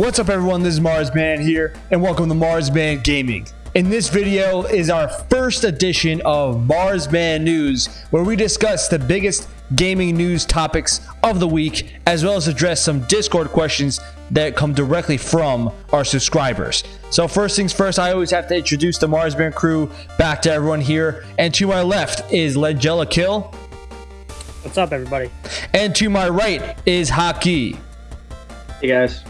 What's up everyone, this is Marsman here, and welcome to Marsman Gaming. In this video is our first edition of Marsman News, where we discuss the biggest gaming news topics of the week, as well as address some Discord questions that come directly from our subscribers. So first things first, I always have to introduce the Marsman crew back to everyone here, and to my left is Legella Kill. What's up, everybody? And to my right is Haki. Hey guys.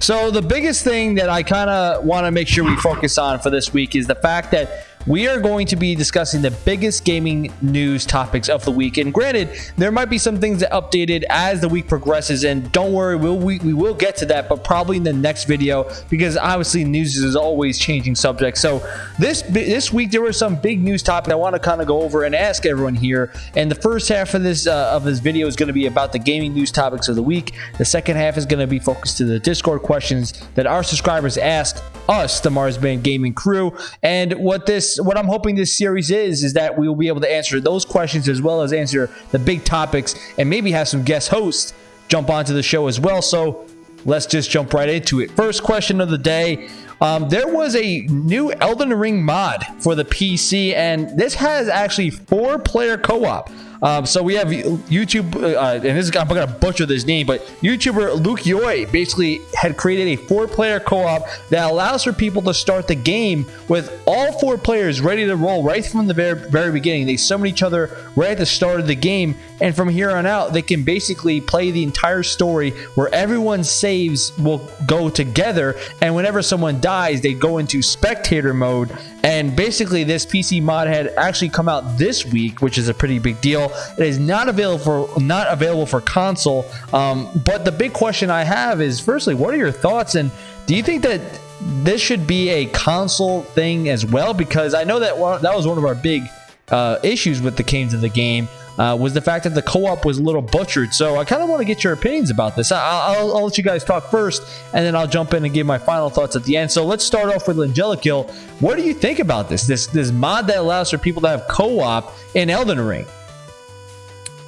So the biggest thing that I kind of want to make sure we focus on for this week is the fact that we are going to be discussing the biggest gaming news topics of the week. And granted, there might be some things that updated as the week progresses. And don't worry, we'll, we, we will get to that, but probably in the next video because obviously news is always changing subject. So this this week there were some big news topics I want to kind of go over and ask everyone here. And the first half of this uh, of this video is going to be about the gaming news topics of the week. The second half is going to be focused to the Discord questions that our subscribers asked us, the Mars Marsman Gaming crew. And what this, what I'm hoping this series is, is that we will be able to answer those questions as well as answer the big topics and maybe have some guest hosts jump onto the show as well. So let's just jump right into it. First question of the day. Um, there was a new Elden Ring mod for the PC, and this has actually four player co op. Um, so we have YouTube, uh, and this is, I'm going to butcher this name, but YouTuber Luke Yoy basically had created a four-player co-op that allows for people to start the game with all four players ready to roll right from the very, very beginning. They summon each other right at the start of the game, and from here on out, they can basically play the entire story where everyone's saves will go together, and whenever someone dies, they go into spectator mode, and basically this PC mod had actually come out this week, which is a pretty big deal. It is not available for not available for console. Um, but the big question I have is, firstly, what are your thoughts? And do you think that this should be a console thing as well? Because I know that that was one of our big uh, issues with the games of the game. Uh, was the fact that the co-op was a little butchered. So I kind of want to get your opinions about this. I'll, I'll, I'll, let you guys talk first, and then I'll jump in and give my final thoughts at the end. So let's start off with Angelikill. What do you think about this? This this mod that allows for people to have co-op in Elden Ring.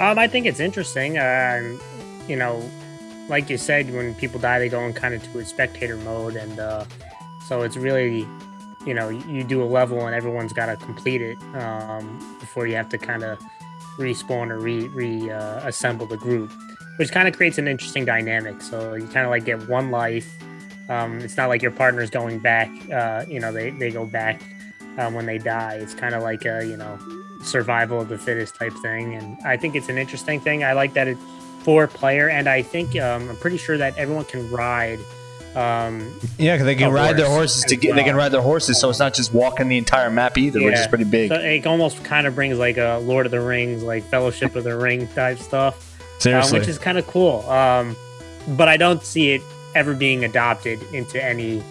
Um, I think it's interesting. Uh, you know, like you said, when people die, they go in kind of to a spectator mode, and uh, so it's really, you know, you do a level and everyone's got to complete it um, before you have to kind of respawn or re reassemble uh, the group, which kind of creates an interesting dynamic. So you kind of like get one life. Um, it's not like your partner's going back. Uh, you know, they they go back um, when they die. It's kind of like a you know survival of the fittest type thing. And I think it's an interesting thing. I like that it's four player, and I think um, I'm pretty sure that everyone can ride. Um, yeah, because they can ride their horses to get. Well. They can ride their horses, so it's not just walking the entire map either, yeah. which is pretty big. So it almost kind of brings like a Lord of the Rings, like Fellowship of the Ring type stuff. Seriously, um, which is kind of cool. Um, but I don't see it ever being adopted into any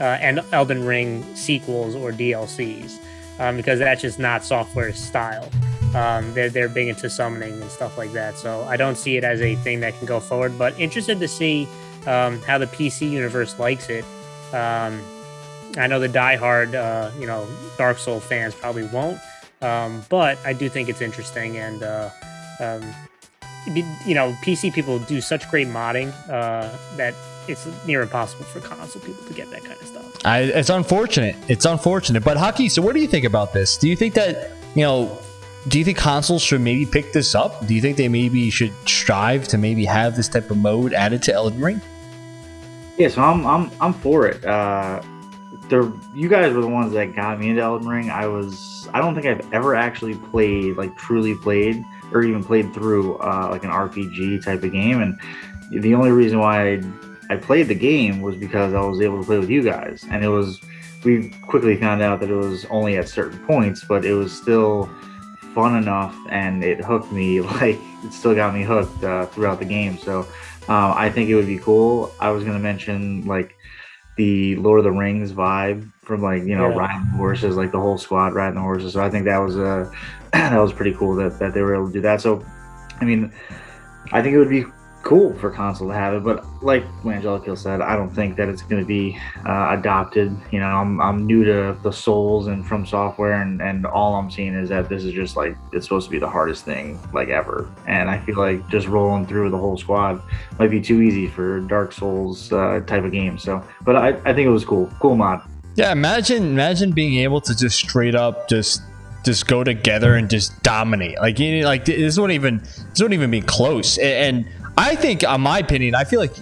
uh, Elden Ring sequels or DLCs um, because that's just not software style. Um, they're they're big into summoning and stuff like that. So I don't see it as a thing that can go forward. But interested to see um, how the PC universe likes it. Um, I know the diehard, uh, you know, Dark Soul fans probably won't, um, but I do think it's interesting and. Uh, um, you know, PC people do such great modding uh, that it's near impossible for console people to get that kind of stuff. I, it's unfortunate. It's unfortunate. But Haki, so what do you think about this? Do you think that you know? Do you think consoles should maybe pick this up? Do you think they maybe should strive to maybe have this type of mode added to Elden Ring? Yeah, so I'm I'm I'm for it. Uh, the you guys were the ones that got me into Elden Ring. I was I don't think I've ever actually played like truly played or even played through uh, like an RPG type of game, and the only reason why I I played the game was because I was able to play with you guys, and it was. We quickly found out that it was only at certain points, but it was still fun enough, and it hooked me. Like it still got me hooked uh, throughout the game. So um, I think it would be cool. I was gonna mention like the Lord of the Rings vibe from like you know yeah. riding horses, like the whole squad riding the horses. So I think that was a uh, that was pretty cool that that they were able to do that. So I mean, I think it would be cool for console to have it, but like Angelico said, I don't think that it's going to be uh, adopted. You know, I'm, I'm new to the Souls and From Software, and, and all I'm seeing is that this is just like it's supposed to be the hardest thing like ever, and I feel like just rolling through the whole squad might be too easy for Dark Souls uh, type of game. So, but I, I think it was cool, cool mod. Yeah, imagine imagine being able to just straight up just just go together and just dominate. Like you like this wouldn't even this wouldn't even be close. And I think, on my opinion, I feel like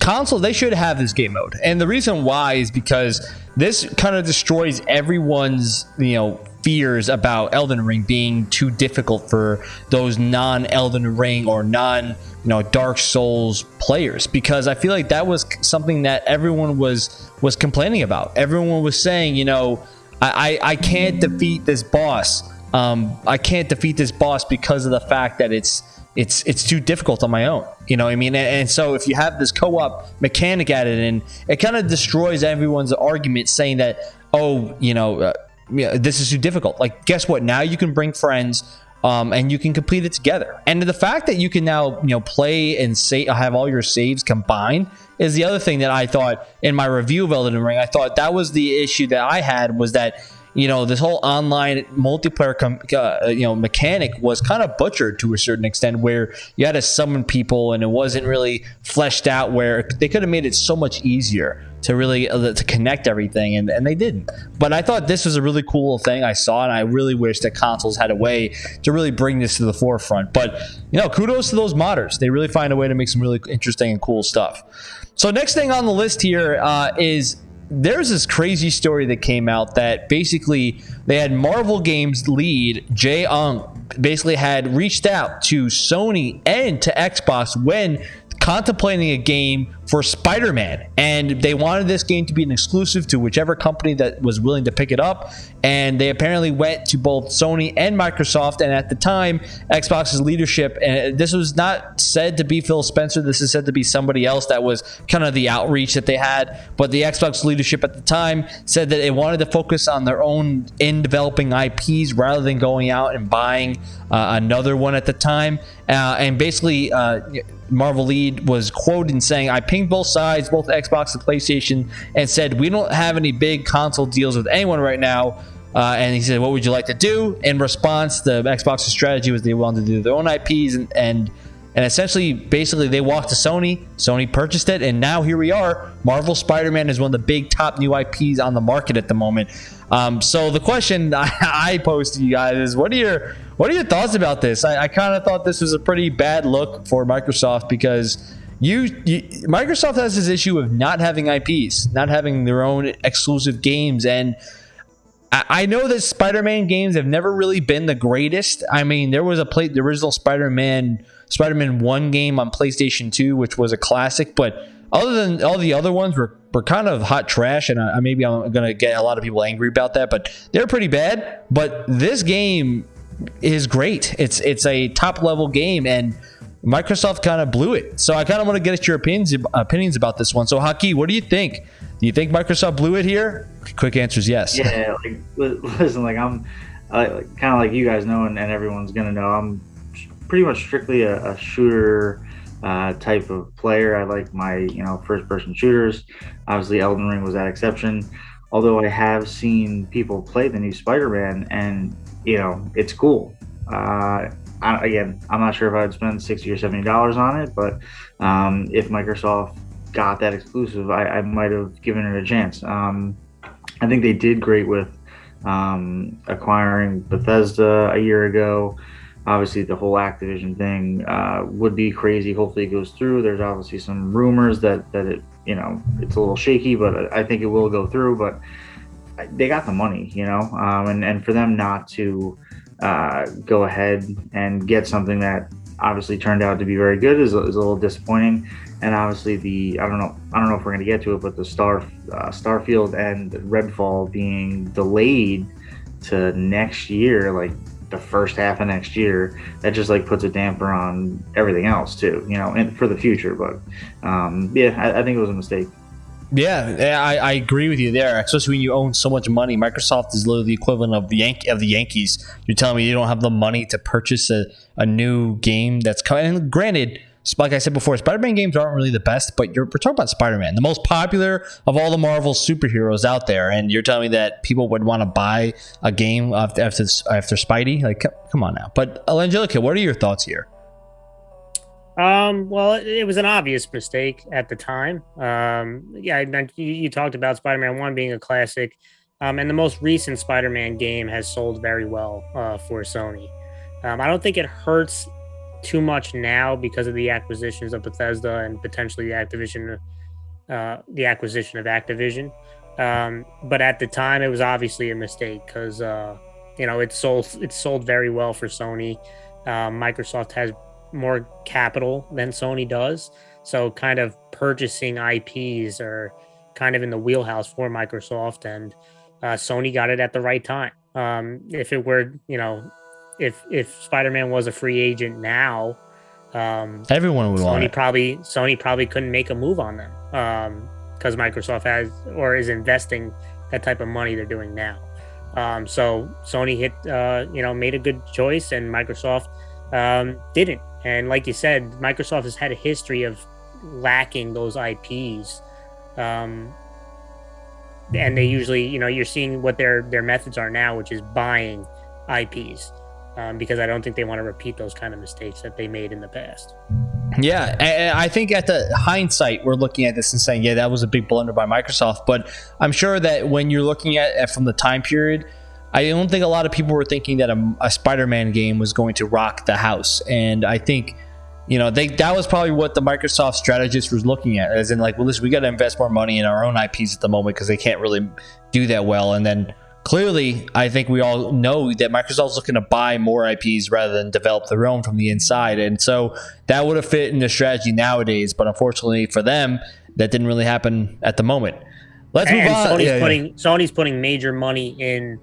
console they should have this game mode, and the reason why is because this kind of destroys everyone's you know fears about Elden Ring being too difficult for those non Elden Ring or non you know Dark Souls players because I feel like that was something that everyone was was complaining about. Everyone was saying, you know, I I, I can't defeat this boss. Um, I can't defeat this boss because of the fact that it's it's it's too difficult on my own. You know I mean? And, and so if you have this co-op mechanic at it, and it kind of destroys everyone's argument saying that, oh, you know, uh, this is too difficult. Like, guess what? Now you can bring friends. Um, and you can complete it together. And the fact that you can now, you know, play and have all your saves combined is the other thing that I thought in my review of Elden Ring. I thought that was the issue that I had was that you know this whole online multiplayer com- uh, you know mechanic was kind of butchered to a certain extent where you had to summon people and it wasn't really fleshed out where they could have made it so much easier to really uh, to connect everything and, and they didn't. But i thought this was a really cool thing i saw and i really wish that consoles had a way to really bring this to the forefront. But you know kudos to those modders. They really find a way to make some really interesting and cool stuff. So next thing on the list here uh, is there's this crazy story that came out that basically they had Marvel Games lead Jay Ong basically had reached out to Sony and to Xbox when contemplating a game for Spider Man. And they wanted this game to be an exclusive to whichever company that was willing to pick it up. And they apparently went to both Sony and Microsoft. And at the time, Xbox's leadership, and this was not said to be Phil Spencer, this is said to be somebody else that was kind of the outreach that they had. But the Xbox leadership at the time said that they wanted to focus on their own in developing IPs rather than going out and buying uh, another one at the time. Uh, and basically, uh, Marvel lead was quoted saying, I both sides, both Xbox and PlayStation, and said, We don't have any big console deals with anyone right now. Uh, and he said, What would you like to do? In response, the Xbox's strategy was they wanted to do their own IPs and, and and essentially, basically, they walked to Sony. Sony purchased it, and now here we are. Marvel Spider-Man is one of the big top new IPs on the market at the moment. Um, so the question I, I pose to you guys is, what are your what are your thoughts about this? I, I kind of thought this was a pretty bad look for Microsoft because you, you, Microsoft has this issue of not having IPs, not having their own exclusive games, and I, I know that Spider-Man games have never really been the greatest. I mean, there was a play, the original Spider-Man, Spider-Man One game on PlayStation Two, which was a classic, but other than all the other ones were, were kind of hot trash. And I, maybe i'm to get a lot of people angry about that but they're pretty bad. But this game is great. It's it's a top level game, and Microsoft kind of blew it. So I kind of want to get your opinions opinions about this one. So Haki, what do you think? Do you think Microsoft blew it here? Quick answer is yes. Yeah, like listen, like I'm kind of like you guys know, and, and, everyone's gonna know. I'm pretty much strictly a, a shooter uh, type of player. I like my you know first person shooters. Obviously, Elden Ring was that exception. Although I have seen people play the new Spider Man, and you know, it's cool. Uh, I, again, I'm not sure if I'd spend sixty or seventy dollars on it, but um, if Microsoft got that exclusive, I, I might have given it a chance. Um, I think they did great with um, acquiring Bethesda a year ago. Obviously, the whole Activision thing uh, would be crazy. Hopefully, it goes through. There's obviously some rumors that that it, you know, it's a little shaky, but I think it will go through. But they got the money, you know, um, and and for them not to uh, go ahead and get something that obviously turned out to be very good is, is a little disappointing. And obviously the I don't know I don't know if we're gonna get to it, but the Star uh, Starfield and Redfall being delayed to next year, like the first half of next year, that just like puts a damper on everything else too, you know, and for the future. But um, yeah, I, I think it was a mistake. Yeah, I, I, agree with you there. Especially when you own so much money, Microsoft is literally the equivalent of the Yank of the Yankees. You're telling me you don't have the money to purchase a, a new game that's coming. And granted, like I said before, Spider-Man games aren't really the best, but you're we're talking about Spider-Man, the most popular of all the Marvel superheroes out there, and you're telling me that people would want to buy a game after after, after Spidey? Like, come on now. But Angelica, what are your thoughts here? Um, well, it, was an obvious mistake at the time. Um, yeah, you, you talked about Spider-Man One being a classic, um, and the most recent Spider-Man game has sold very well uh, for Sony. Um, I don't think it hurts too much now because of the acquisitions of Bethesda and potentially the Activision, uh, the acquisition of Activision. Um, but at the time, it was obviously a mistake because uh, you know it sold it sold very well for Sony. Um, Microsoft has more capital than Sony does. So kind of purchasing IPs are kind of in the wheelhouse for Microsoft and uh, Sony got it at the right time. Um, if it were, you know, if if Spider-Man was a free agent now, um, everyone would Sony want it. probably Sony probably couldn't make a move on them because um, Microsoft has or is investing that type of money they're doing now. Um, so Sony hit, uh, you know, made a good choice, and Microsoft um, didn't. And like you said, Microsoft has had a history of lacking those IPs. Um, and they usually, you know, you're seeing what their their methods are now, which is buying IPs, um, because I don't think they want to repeat those kind of mistakes that they made in the past. Yeah, and I think at the hindsight, we're looking at this and saying, yeah, that was a big blunder by Microsoft. But I'm sure that when you're looking at it from the time period, I don't think a lot of people were thinking that a, a Spider-Man game was going to rock the house, and I think you know they that was probably what the Microsoft strategist was looking at, as in like, well, listen, we got to invest more money in our own IPs at the moment because they can't really do that well, and then clearly, I think we all know that Microsoft's looking to buy more IPs rather than develop their own from the inside. And so that would have fit in the strategy nowadays. But unfortunately for them, that didn't really happen at the moment. Let's move on. Sony's yeah, putting yeah. Sony's putting major money in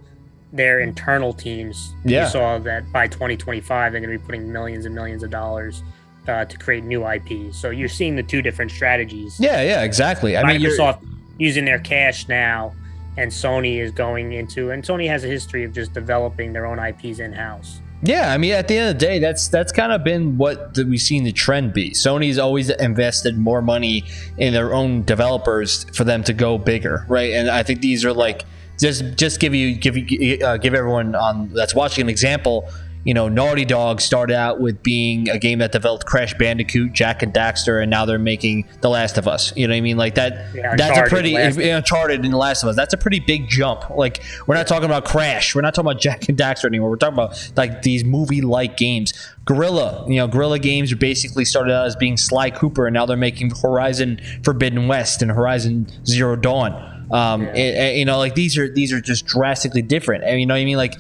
their internal teams. Yeah. You saw that by 2025, they're going to be putting millions and millions of dollars uh, to create new IPs. So you're seeing the two different strategies. Yeah, yeah, exactly. I mean Microsoft using their cash now, and Sony is going into, and Sony has a history of just developing their own IPs in house. Yeah, I mean, at the end of the day, that's that's kind of been what we've seen the trend be. Sony's always invested more money in their own developers for them to go bigger, right? And I think these are like just just give you give you uh, give everyone on that's watching an example you know, Naughty Dog started out with being a game that developed Crash Bandicoot, Jak and Daxter, and now they're making The Last of Us. You know what I mean? Like that. Yeah, that's a pretty Uncharted in The Last of Us. That's a pretty big jump. Like we're not talking about Crash. We're not talking about Jak and Daxter anymore. We're talking about like these movie-like games. Guerrilla, you know, Guerrilla Games basically started out as being Sly Cooper, and now they're making Horizon Forbidden West and Horizon Zero Dawn. Um, yeah. it, it, you know, like these are these are just drastically different. And you know what I mean? Like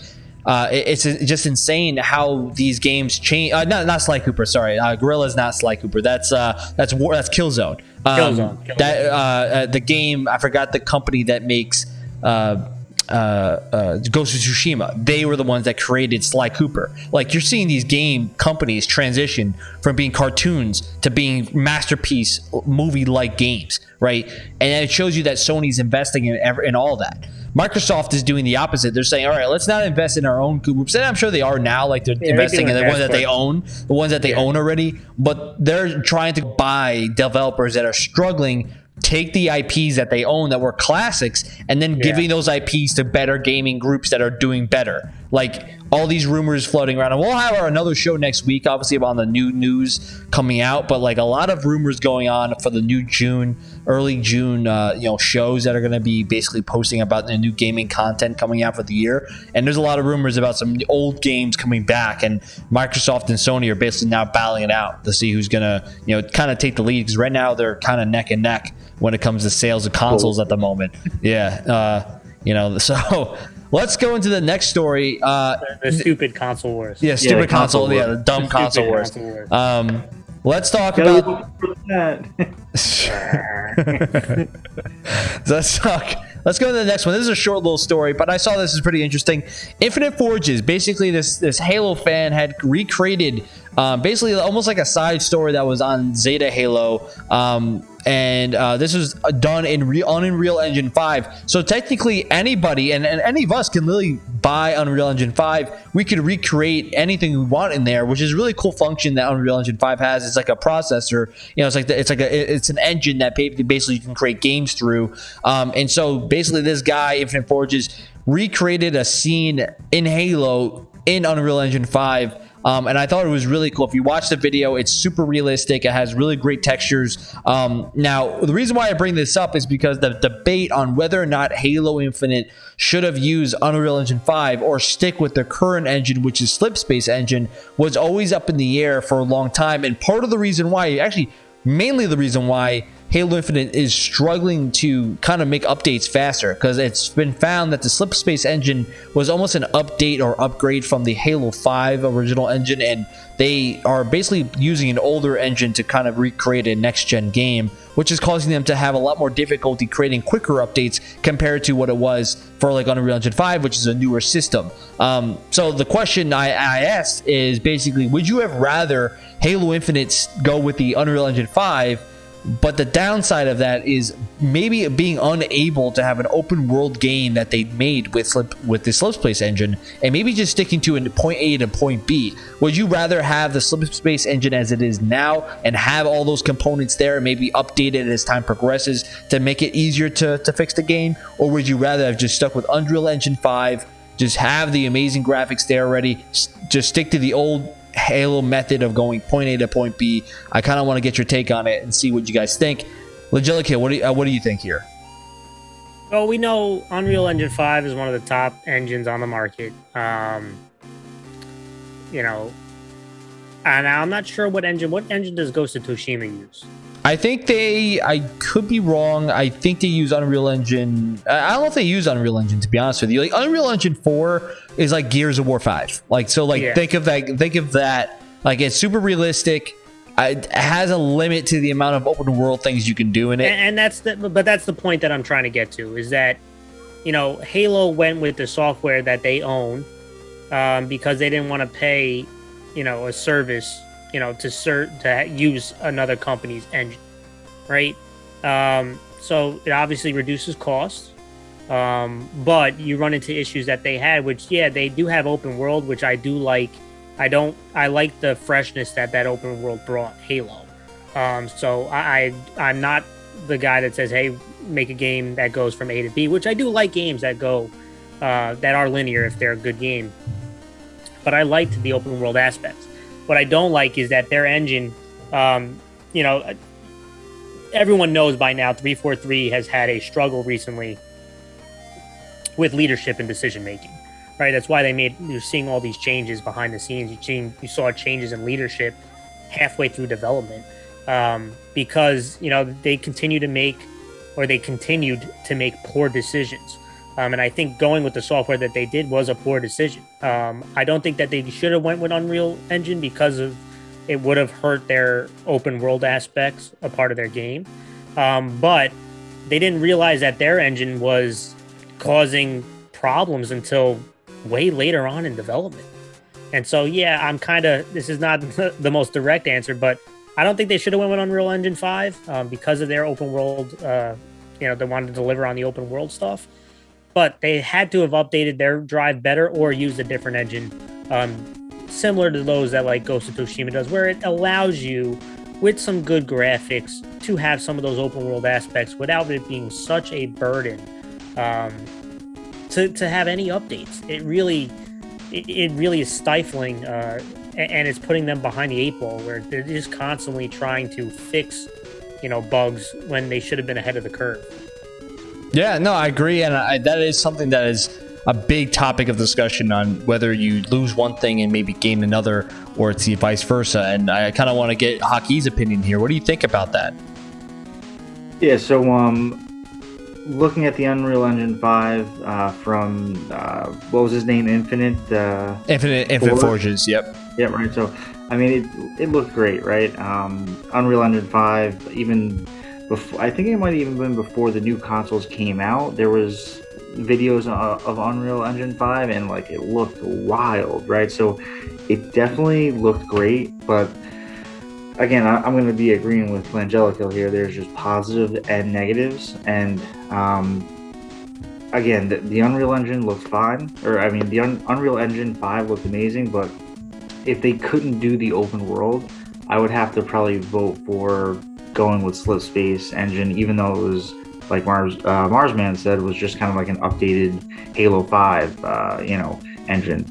uh, it's just insane how these games change. Uh, not not Sly Cooper, sorry. Uh, is not Sly Cooper. That's uh, that's war. That's Killzone. Um, Killzone. Killzone. That uh, uh, the game. I forgot the company that makes. Uh, uh, uh, Ghost of Tsushima. They were the ones that created Sly Cooper. Like you're seeing these game companies transition from being cartoons to being masterpiece movie-like games, right? And it shows you that Sony's investing in in all that. Microsoft is doing the opposite. They're saying, all right, let's not invest in our own groups. And I'm sure they are now, like they're yeah, investing in the ones that they own, the ones that they yeah. own already. But they're trying to buy developers that are struggling take the IPs that they own that were classics and then yeah. giving those IPs to better gaming groups that are doing better. Like all these rumors floating around. And we'll have our another show next week, obviously, about the new news coming out. But like a lot of rumors going on for the new June, early June, uh, you know, shows that are going to be basically posting about the new gaming content coming out for the year. And there's a lot of rumors about some old games coming back. And Microsoft and Sony are basically now battling it out to see who's going to, you know, kind of take the lead. Because right now they're kind of neck and neck when it comes to sales of consoles at the moment. Yeah. Uh, you know, so let's go into the next story. Uh, the, the stupid console wars. Yeah, stupid yeah, console, console Yeah, the dumb the console wars. Console wars. Um, let's talk about. let's talk. Let's go to the next one. This is a short little story, but I saw this is pretty interesting. Infinite Forges, basically, this this Halo fan had recreated um, basically almost like a side story that was on Zeta Halo. Um, and uh, this was done in Re- on Unreal Engine 5. So technically, anybody and, and any of us can literally buy Unreal Engine 5. We could recreate anything we want in there, which is a really cool function that Unreal Engine 5 has. It's like a processor, you know, it's like the, it's like a it's an engine that basically you can create games through. Um, and so basically, this guy Infinite Forges recreated a scene in Halo in Unreal Engine 5 um, and I thought it was really cool. If you watch the video, it's super realistic. It has really great textures. Um, now, the reason why I bring this up is because the debate on whether or not Halo Infinite should have used Unreal Engine 5 or stick with their current engine, which is Slipspace Engine, was always up in the air for a long time. And part of the reason why, actually, mainly the reason why Halo Infinite is struggling to kind of make updates faster because it's been found that the Slipspace engine was almost an update or upgrade from the Halo 5 original engine, and they are basically using an older engine to kind of recreate a next gen game, which is causing them to have a lot more difficulty creating quicker updates compared to what it was for like Unreal Engine 5, which is a newer system. Um, so the question I, I asked is basically, would you have rather Halo Infinite go with the Unreal Engine 5? But the downside of that is maybe being unable to have an open world game that they made with Slip, with the Slipspace engine, and maybe just sticking to a point A to point B. Would you rather have the Slipspace engine as it is now and have all those components there and maybe update it as time progresses to make it easier to, to fix the game, or would you rather have just stuck with Unreal Engine 5? Just have the amazing graphics there already. Just stick to the old Halo method of going point A to point B. I kind of want to get your take on it and see what you guys think. Legilica, what do you, uh, what do you think here? Well, we know Unreal Engine 5 is one of the top engines on the market. Um, you know, and I'm not sure what engine. What engine does Ghost of Tsushima use? I think they. I could be wrong. I think they use Unreal Engine. I don't know if they use Unreal Engine to be honest with you. Like Unreal Engine Four is like Gears of War Five. Like so. Like yeah. think of that. Think of that. Like it's super realistic. It has a limit to the amount of open world things you can do in it. And, and that's the. But that's the point that I'm trying to get to is that, you know, Halo went with the software that they own, um, because they didn't want to pay, you know, a service you know, to cert to use another company's engine, right? Um, so it obviously reduces costs, um, but you run into issues that they had, which yeah, they do have open world, which I do like. I don't. I like the freshness that that open world brought Halo. Um, so I, I I'm not the guy that says, hey, make a game that goes from A to B, which I do like games that go uh, that are linear if they're a good game. But I liked the open world aspects. What I don't like is that their engine, um, you know, everyone knows by now 343 has had a struggle recently with leadership and decision making. Right, that's why they made you're seeing all these changes behind the scenes. You seen you saw changes in leadership halfway through development um, because you know they continue to make or they continued to make poor decisions. Um, and I think going with the software that they did was a poor decision. Um, I don't think that they should have went with Unreal Engine because of it would have hurt their open world aspects, a part of their game. Um, but they didn't realize that their engine was causing problems until way later on in development. And so, yeah, I'm kind of this is not the most direct answer, but I don't think they should have went with Unreal Engine five um, because of their open world. Uh, you know, they wanted to deliver on the open world stuff but they had to have updated their drive better or used a different engine, um, similar to those that like Ghost of Tsushima does, where it allows you with some good graphics to have some of those open world aspects without it being such a burden um, to, to have any updates. It really it, it really is stifling uh, and it's putting them behind the eight ball where they're just constantly trying to fix you know bugs when they should have been ahead of the curve. Yeah, no, I agree, and I, that is something that is a big topic of discussion on whether you lose one thing and maybe gain another, or it's the vice versa. And I kind of want to get Haki's opinion here. What do you think about that? Yeah, so um, looking at the Unreal Engine Five uh, from uh, what was his name, Infinite. Uh, Infinite, Infinite Forges. Yep. Yep. Right. So, I mean, it it looked great, right? Um, Unreal Engine Five, even before I think it might have even been before the new consoles came out. There was videos of, of Unreal Engine 5 and like it looked wild, right? So it definitely looked great, but again, I, am going to be agreeing with Langelico here. There's just positives positive and negatives, and um, again, the, the, Unreal Engine looked fine, or I mean, the Un- Unreal Engine 5 looked amazing, but if they couldn't do the open world, I would have to probably vote for going with Slip Space Engine, even though it was like Mars uh, Marsman said was just kind of like an updated Halo 5, uh, you know, engine.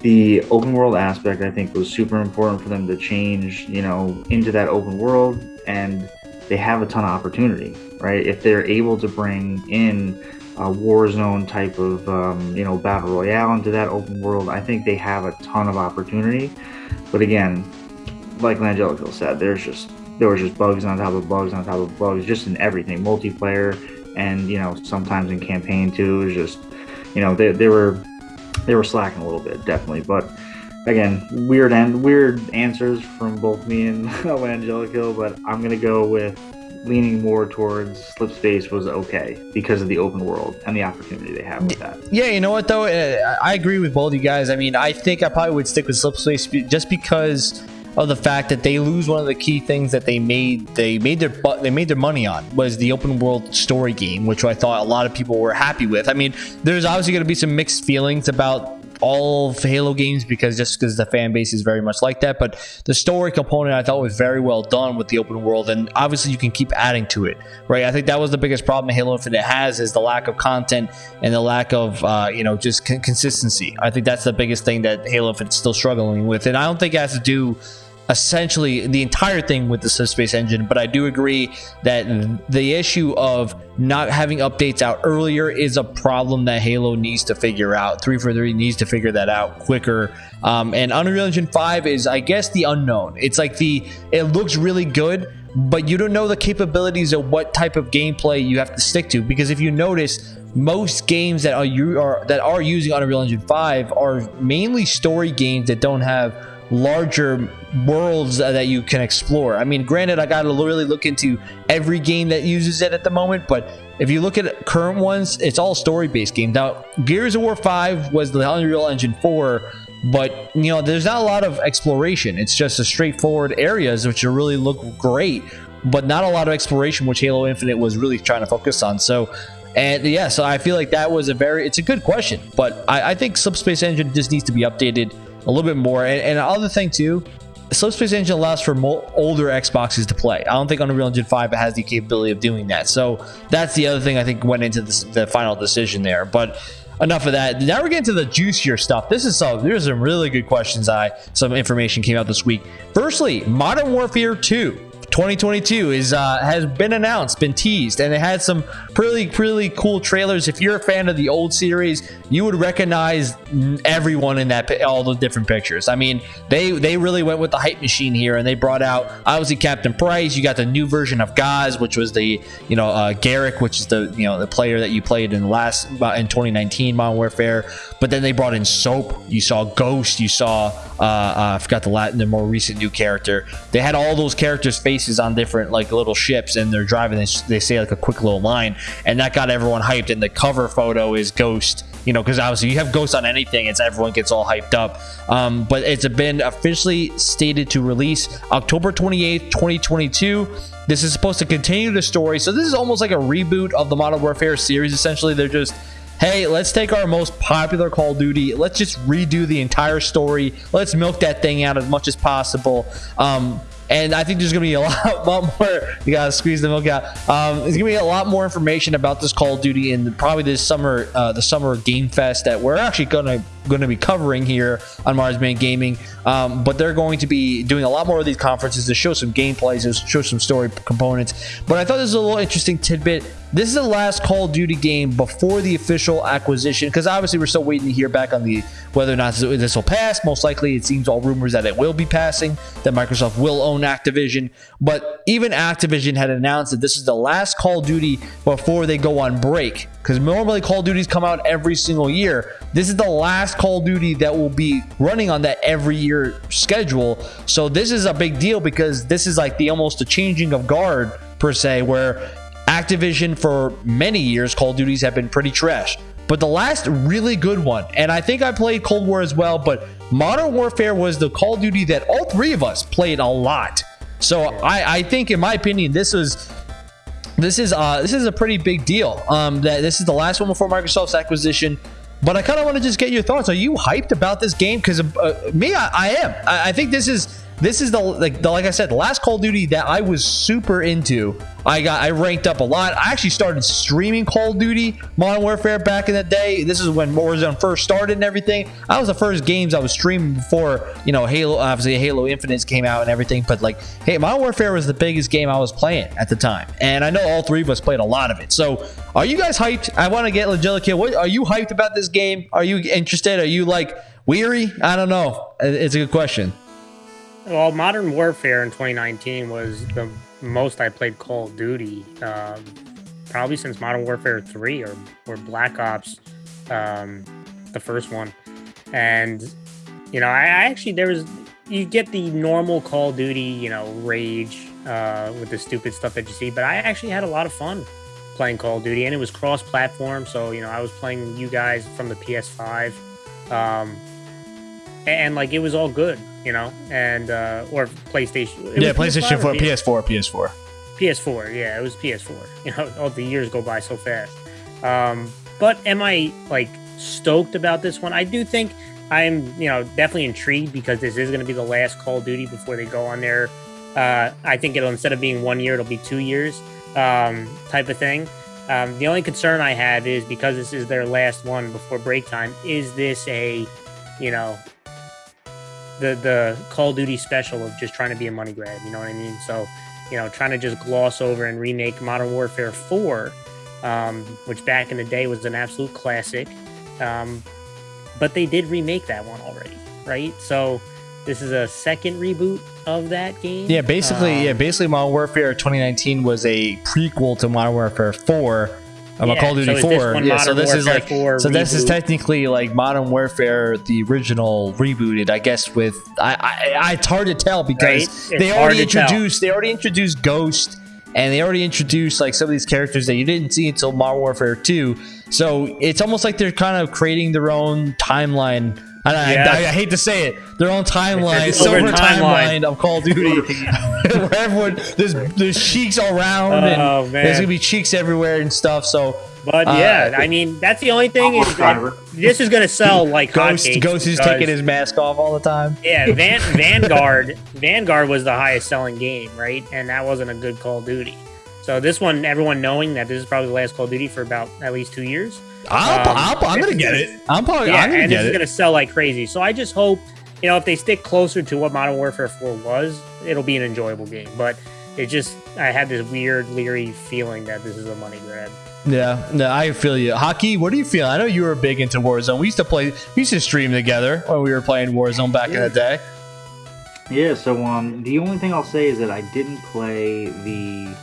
The open world aspect I think was super important for them to change, you know, into that open world, and they have a ton of opportunity, right? If they're able to bring in a Warzone type of, um, you know, battle royale into that open world, I think they have a ton of opportunity. But again, like Langelico said, there's just there was just bugs on top of bugs on top of bugs, just in everything, multiplayer, and you know sometimes in campaign too. It was just, you know, they, they were they were slacking a little bit, definitely. But again, weird and weird answers from both me and Angelico, but I'm gonna go with leaning more towards slip space was okay because of the open world and the opportunity they have with that. Yeah, you know what though, uh, I agree with both you guys. I mean, I think I probably would stick with slip space just because of the fact that they lose one of the key things that they made they made their they made their money on was the open world story game, which I thought a lot of people were happy with. I mean, there's obviously going to be some mixed feelings about all of Halo games because just because the fan base is very much like that. But the story component I thought was very well done with the open world, and obviously you can keep adding to it, right? I think that was the biggest problem Halo Infinite has is the lack of content and the lack of uh, you know just consistency. I think that's the biggest thing that Halo Infinite is still struggling with, and I don't think it has to do essentially the entire thing with the subspace engine but i do agree that the issue of not having updates out earlier is a problem that halo needs to figure out. 343 needs to figure that out quicker. Um, and unreal engine 5 is i guess the unknown. It's like the it looks really good but you don't know the capabilities of what type of gameplay you have to stick to. Because if you notice most games that are you are that are using Unreal Engine 5 are mainly story games that don't have larger worlds that you can explore. I mean, granted, I got to really look into every game that uses it at the moment, but if you look at current ones, it's all story-based games. Now, Gears of War 5 was the Unreal Engine 4, but you know, there's not a lot of exploration. It's just a straightforward areas which really look great, but not a lot of exploration, which Halo Infinite was really trying to focus on. So. And yeah, so I feel like that was a very, it's a good question, but I, I think Subspace Engine just needs to be updated a little bit more. And, and other thing too, Subspace Engine allows for older Xboxes to play. I don't think Unreal Engine 5 has the capability of doing that. So that's the other thing I think went into this, the final decision there. But enough of that. Now we're getting to the juicier stuff. This is some there's some really good questions. I some information came out this week. Firstly, Modern Warfare 2 2022 is uh, has been announced, been teased, and it had some pretty pretty cool trailers. If you're a fan of the old series, you would recognize everyone in that all the different pictures. I mean, they they really went with the hype machine here, and they brought out obviously Captain Price. You got the new version of Gaz, which was the you know uh, Garrick, which is the you know the player that you played in last uh, in 2019 Modern Warfare. But then they brought in Soap. You saw Ghost. You saw uh, uh, I forgot the Latin, the more recent new character. They had all those characters' faces on different like little ships, and they're driving. They, they say like a quick little line, and that got everyone hyped. And the cover photo is Ghost you know, because obviously you have ghosts on anything, it's everyone gets all hyped up. Um, but it's been officially stated to release October 28th, 2022. This is supposed to continue the story. So this is almost like a reboot of the Modern Warfare series. Essentially, they're just hey, let's take our most popular Call of Duty, let's just redo the entire story, let's milk that thing out as much as possible. Um, and I think there's going to be a lot, lot, more. You got to squeeze the milk out. Um, there's going to be a lot more information about this Call of Duty in probably this summer, uh, the summer Game Fest that we're actually going to going to be covering here on Marsman Gaming. Um, but they're going to be doing a lot more of these conferences to show some gameplays, to show some story components. But I thought this was a little interesting tidbit. This is the last Call of Duty game before the official acquisition, because obviously we're still waiting to hear back on the whether or not this will pass. Most likely, it seems all rumors that it will be passing, that Microsoft will own Activision. But even Activision had announced that this is the last Call of Duty before they go on break, because normally Call of Duties come out every single year. This is the last Call of Duty that will be running on that every year schedule. So this is a big deal because this is like the almost a changing of guard per se, where Activision for many years, Call of Duties have been pretty trash. but the last really good one, and I think I played Cold War as well, but Modern Warfare was the Call of Duty that all three of us played a lot. So I, I think, in my opinion, this was this is uh this is a pretty big deal. Um, that this is the last one before Microsoft's acquisition. But I kind of want to just get your thoughts. Are you hyped about this game? Because uh, me, I, I am. I, I think this is this is the like the, like I said, the last Call of Duty that I was super into. I got I ranked up a lot. I actually started streaming Call of Duty Modern Warfare back in the day. This is when Warzone first started and everything. I was the first games I was streaming before you know Halo. Obviously, Halo Infinite came out and everything. But like, hey, Modern Warfare was the biggest game I was playing at the time, and I know all three of us played a lot of it. So, are you guys hyped? I want to get Legilica. What are you hyped about this game? Are you interested? Are you like weary? I don't know. It's a good question. Well, Modern Warfare in 2019 was the most I played Call of Duty, um, probably since Modern Warfare 3 or, or Black Ops, um, the first one. And, you know, I, I, actually, there was, you get the normal Call of Duty, you know, rage uh, with the stupid stuff that you see, but I actually had a lot of fun playing Call of Duty and it was cross platform. So, you know, I was playing you guys from the PS5. Um, and like it was all good you know, and uh, or PlayStation. Yeah, PlayStation 4, PS4, PS4. PS4, yeah, it was PS4. You know, all the years go by so fast. Um, but am I like stoked about this one? I do think I'm, you know, definitely intrigued because this is going to be the last Call of Duty before they go on there. Uh, I think it'll instead of being one year, it'll be two years, um, type of thing. Um, the only concern I have is because this is their last one before break time. Is this a, you know, the the Call of Duty special of just trying to be a money grab. You know what I mean? So, you know, trying to just gloss over and remake Modern Warfare 4, um, which back in the day was an absolute classic. Um, but they did remake that one already, right? So this is a second reboot of that game. Yeah, basically, um, yeah, basically, Modern Warfare 2019 was a prequel to Modern Warfare 4 I'm yeah, a Call of Duty so 4. Yeah, so this Warfare is like so reboot. this is technically like Modern Warfare the original rebooted, I guess with I I, I it's hard to tell because right? they already introduced tell. they already introduced Ghost and they already introduced like some of these characters that you didn't see until Modern Warfare 2. So it's almost like they're kind of creating their own timeline I, yes. I, I, hate to say it, their own timeline, silver timeline. timeline of Call of Duty, where everyone there's there's cheeks all around, oh, and man. there's gonna be cheeks everywhere and stuff. So, but uh, yeah, I mean that's the only thing is this is gonna sell like Ghost. Ghost is taking his mask off all the time. Yeah, Van, Vanguard. Vanguard was the highest selling game, right? And that wasn't a good Call of Duty. So this one, everyone knowing that this is probably the last Call of Duty for about at least two years i am um, gonna get it. I'm probably. Yeah, I'm gonna and this is gonna sell like crazy. So I just hope, you know, if they stick closer to what Modern Warfare 4 was, it'll be an enjoyable game. But it just, I had this weird, leery feeling that this is a money grab. Yeah, no, I feel you. Haki, what do you feel? I know you were big into Warzone. We used to play, we used to stream together when we were playing Warzone back yeah. in the day. Yeah. So, um, the only thing I'll say is that I didn't play the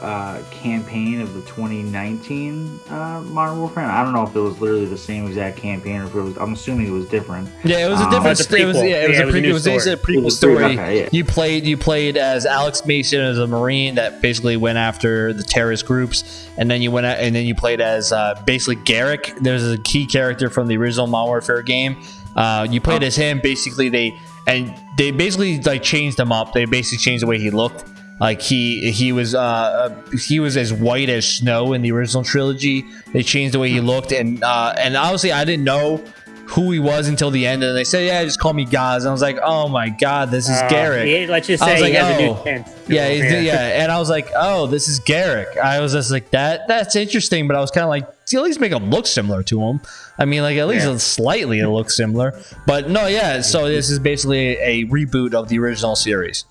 uh, campaign of the 2019 uh, Modern Warfare. I don't know if it was literally the same exact campaign or if it was. I'm assuming it was different. Yeah, it was a um, different. Um, it was yeah, it was, yeah, a, pre- it was, a, it was a prequel story. Okay, yeah. You played you played as Alex Mason as a Marine that basically went after the terrorist groups, and then you went out, and then you played as uh, basically Garrick. There's a key character from the original Modern Warfare game. Uh, you played oh. as him. Basically, they and they basically like changed him up. They basically changed the way he looked. Like he he was uh, uh, he was as white as snow in the original trilogy. They changed the way he looked, and uh, and honestly, I didn't know who he was until the end, and they said, "Yeah, just call me Gaz." And I was like, "Oh my god, this is uh, Garrick." Yeah, let's just say I was like, oh. Yeah, yeah, yeah, and I was like, "Oh, this is Garrick." I was just like, "That that's interesting," but I was kind of like, at least make him look similar to him." I mean, like at least yeah. slightly it looks similar. But no, yeah. So this is basically a reboot of the original series.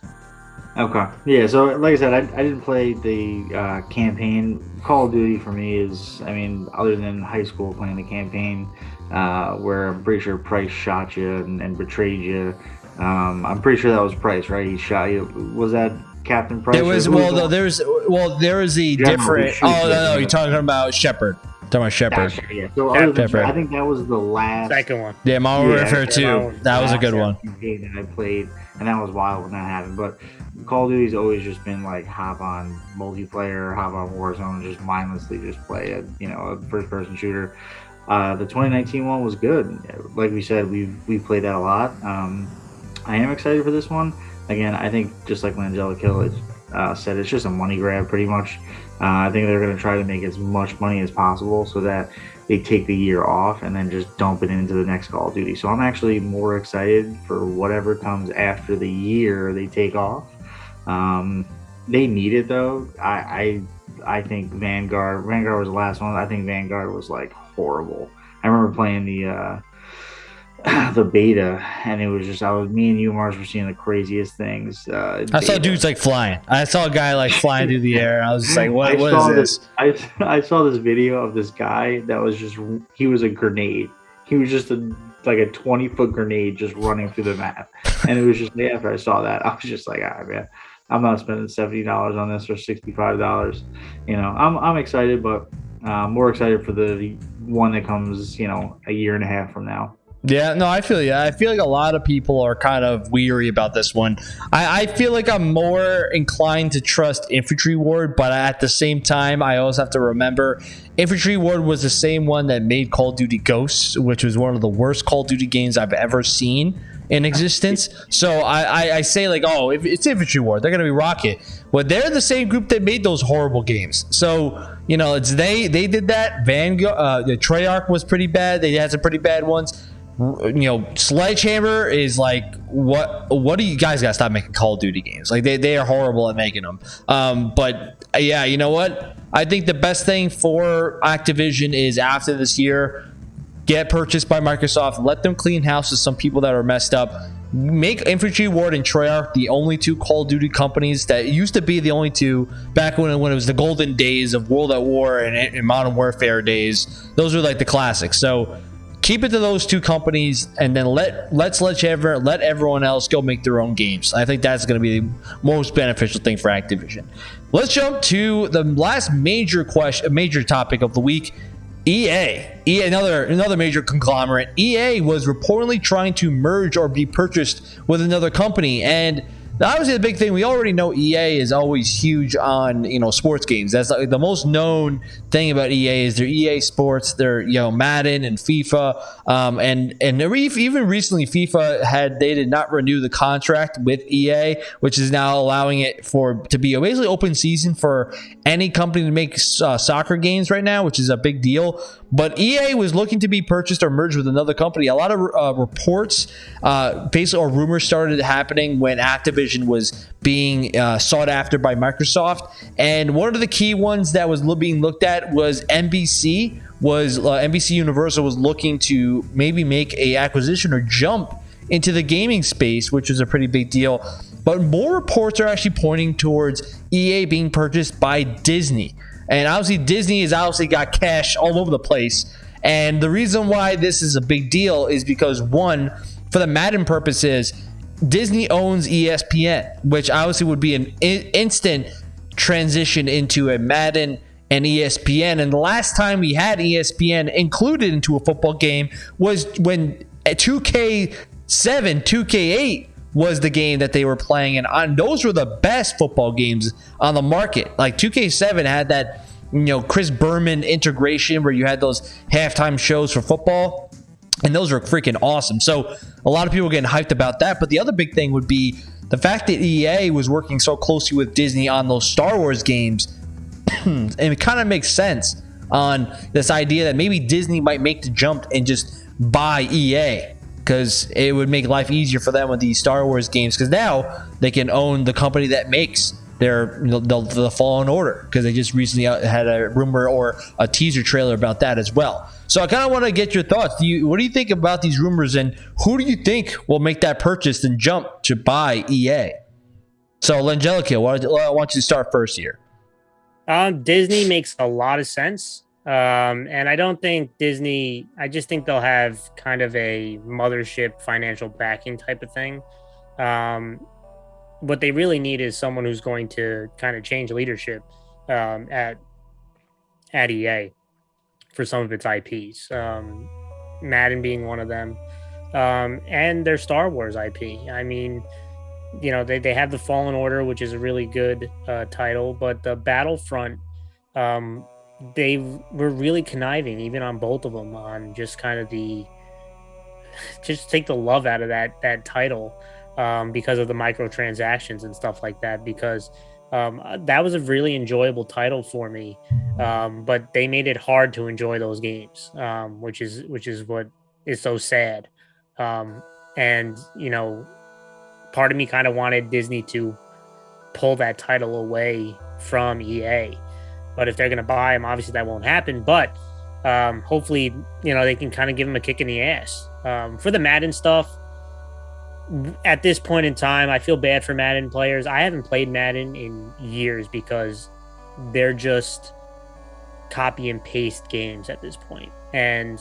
Okay. Yeah. So, like I said, I, I didn't play the uh, campaign. Call of Duty for me is, I mean, other than high school playing the campaign, uh, where I'm pretty sure Price shot you and, and betrayed you. Um, I'm pretty sure that was Price, right? He shot you. Was that Captain Price? There was well, no, there's well, there is a General different. Oh no, no, you're talking about Shepard. Talking about Shepard. yeah. So other than Shepard. I think that was the last second one. Yeah, Modern yeah, Warfare Two. That was a good one. That I played, and that was wild when that happened. But Call of Duty's always just been like hop on multiplayer, hop on Warzone, just mindlessly just play a you know a first person shooter. uh, the 2019 one was good. Like we said, we've we played that a lot. Um, I am excited for this one. Again, I think just like Langella Kill uh, said, it's just a money grab pretty much. Uh, I think they're going to try to make as much money as possible so that they take the year off and then just dump it into the next Call of Duty. So I'm actually more excited for whatever comes after the year they take off. Um, they need it though. I, I I think Vanguard Vanguard was the last one. I think Vanguard was like horrible. I remember playing the uh, the beta, and it was just I was me and you Mars were seeing the craziest things. Uh, I saw dudes like flying. I saw a guy like flying through the air. I was just like, what, what is this? this? I I saw this video of this guy that was just he was a grenade. He was just a like a twenty foot grenade just running through the map, and it was just after I saw that I was just like, ah man, I'm not spending seventy dollars on this or sixty five dollars. You know, I'm I'm excited, but uh, more excited for the one that comes, you know, a year and a half from now. Yeah, no, I feel yeah. I feel like a lot of people are kind of weary about this one. I, I feel like I'm more inclined to trust Infinity Ward, but at the same time, I always have to remember Infinity Ward was the same one that made Call of Duty Ghosts, which was one of the worst Call of Duty games I've ever seen in existence. So I, I, I say like, oh, if it's Infinity Ward, they're gonna be Rocket. But they're the same group that made those horrible games. So you know, it's they they did that. Vanguard, uh, the Treyarch was pretty bad. They had some pretty bad ones you know, Sledgehammer is like what what do you guys got to stop making Call of Duty games? Like they, they are horrible at making them. Um, but yeah, you know what? I think the best thing for Activision is after this year, get purchased by Microsoft, let them clean house with some people that are messed up. Make Infinity Ward and Treyarch the only two Call of Duty companies that used to be the only two back when, when it was the golden days of World at War and, and Modern Warfare days. Those were like the classics. So keep it to those two companies and then let let's let ever let everyone else go make their own games. I think that's going to be the most beneficial thing for Activision. Let's jump to the last major question, major topic of the week. EA, EA, another another major conglomerate. EA was reportedly trying to merge or be purchased with another company, and obviously the big thing we already know EA is always huge on you know sports games. That's like the most known thing about EA is their EA Sports, their you know Madden and FIFA, um, and and even recently FIFA had they did not renew the contract with EA, which is now allowing it for to be a basically open season for any company to make uh, soccer games right now, which is a big deal. But EA was looking to be purchased or merged with another company. A lot of uh, reports, uh, basically, or rumors started happening when Activision was being uh, sought after by Microsoft. And one of the key ones that was being looked at was NBC. Was uh, NBC Universal was looking to maybe make a acquisition or jump into the gaming space, which was a pretty big deal. But more reports are actually pointing towards EA being purchased by Disney. And obviously, Disney has obviously got cash all over the place. And the reason why this is a big deal is because, one, for the Madden purposes, Disney owns ESPN, which obviously would be an instant transition into a Madden and ESPN. And the last time we had ESPN included into a football game was when 2K7, 2K8 was the game that they were playing, and on those were the best football games on the market. Like 2K7 had that, you know, Chris Berman integration where you had those halftime shows for football, and those were freaking awesome. So a lot of people getting hyped about that. But the other big thing would be the fact that EA was working so closely with Disney on those Star Wars games, and it kind of makes sense on this idea that maybe Disney might make the jump and just buy EA because it would make life easier for them with these Star Wars games. Because now they can own the company that makes their the, the Fallen Order because they just recently had a rumor or a teaser trailer about that as well. So I kind of want to get your thoughts. Do you, what do you think about these rumors, and who do you think will make that purchase and jump to buy EA? So Langelica, I want you to start first here. Um, Disney makes a lot of sense. Um, and I don't think Disney, I just think they'll have kind of a mothership financial backing type of thing. Um, what they really need is someone who's going to kind of change leadership um, at at EA for some of its IPs. Um, Madden being one of them, um, and their Star Wars IP. I mean, you know, they, they have the Fallen Order, which is a really good uh, title, but the Battlefront um, they were really conniving, even on both of them, on just kind of the just take the love out of that that title um, because of the microtransactions and stuff like that. Because um, that was a really enjoyable title for me, um, but they made it hard to enjoy those games, um, which is which is what is so sad. Um, and you know, part of me kind of wanted Disney to pull that title away from EA. But if they're going to buy him, obviously that won't happen. But um, hopefully, you know, they can kind of give him a kick in the ass. Um, for the Madden stuff, at this point in time, I feel bad for Madden players. I haven't played Madden in years because they're just copy and paste games at this point. And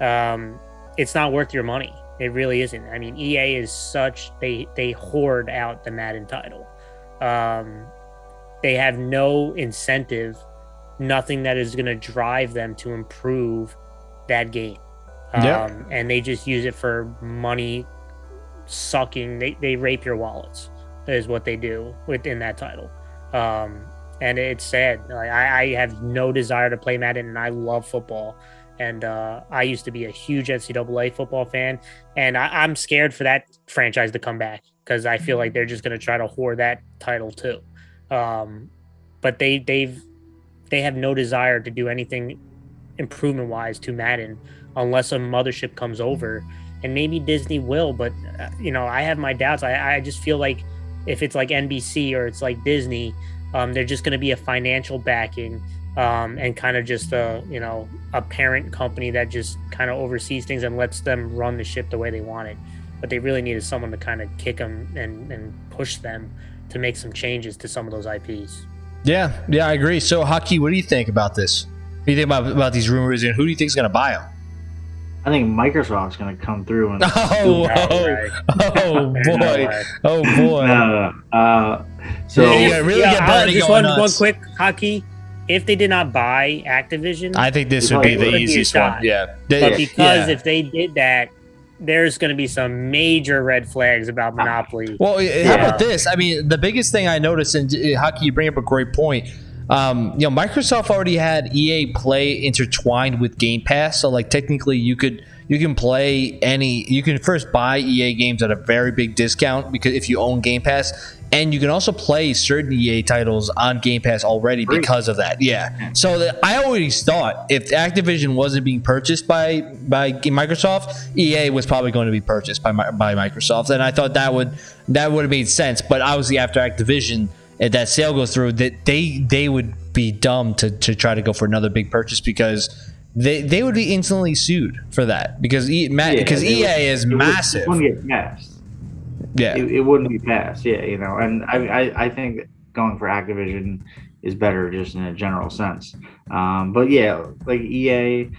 um, it's not worth your money. It really isn't. I mean, EA is such they they hoard out the Madden title. Um, they have no incentive, nothing that is going to drive them to improve that game. Um, yeah. And they just use it for money sucking. They, they rape your wallets, is what they do within that title. Um, and it's sad. Like, I, I have no desire to play Madden, and I love football. And uh, I used to be a huge NCAA football fan, and I, I'm scared for that franchise to come back because I feel like they're just going to try to hoard that title too. Um, but they they've they have no desire to do anything improvement wise to Madden unless a mothership comes over, and maybe Disney will. But uh, you know, I have my doubts. I I just feel like if it's like NBC or it's like Disney, um, they're just going to be a financial backing. Um, and kind of just a you know a parent company that just kind of oversees things and lets them run the ship the way they want it. But they really needed someone to kind of kick them and, and push them to make some changes to some of those IPs. Yeah, yeah, I agree. So, Haki, what do you think about this? What do you think about, about these rumors, and who do you think is going to buy them? I think Microsoft's going to come through and. Oh, oh, oh boy! oh boy! No, no. Uh, so yeah, really yeah, get just one, one quick Haki. If they did not buy Activision, I think this would be the easiest one. Yeah, but because yeah. if they did that, there's going to be some major red flags about ah. Monopoly. Well, eh, how about this? I mean, the biggest thing I noticed, and eh, how can you bring up a great point? Um, you know, Microsoft already had EA Play intertwined with Game Pass, so like technically you could you can play any you can first buy EA games at a very big discount because if you own Game Pass, and you can also play certain EA titles on Game Pass already because of that. Yeah. Hmm. So the, I always thought if Activision wasn't being purchased by by Microsoft, EA was probably going to be purchased by by Microsoft, and I thought that would that would have made sense. But obviously, after Activision, if that sale goes through, that they they would be dumb to to try to go for another big purchase because they they would be instantly sued for that because e, yeah, because EA would, is massive. wouldn't get passed yeah, it, it, wouldn't be passed. Yeah, you know, and I, I, I think going for Activision is better just in a general sense. Um, but yeah, like EA,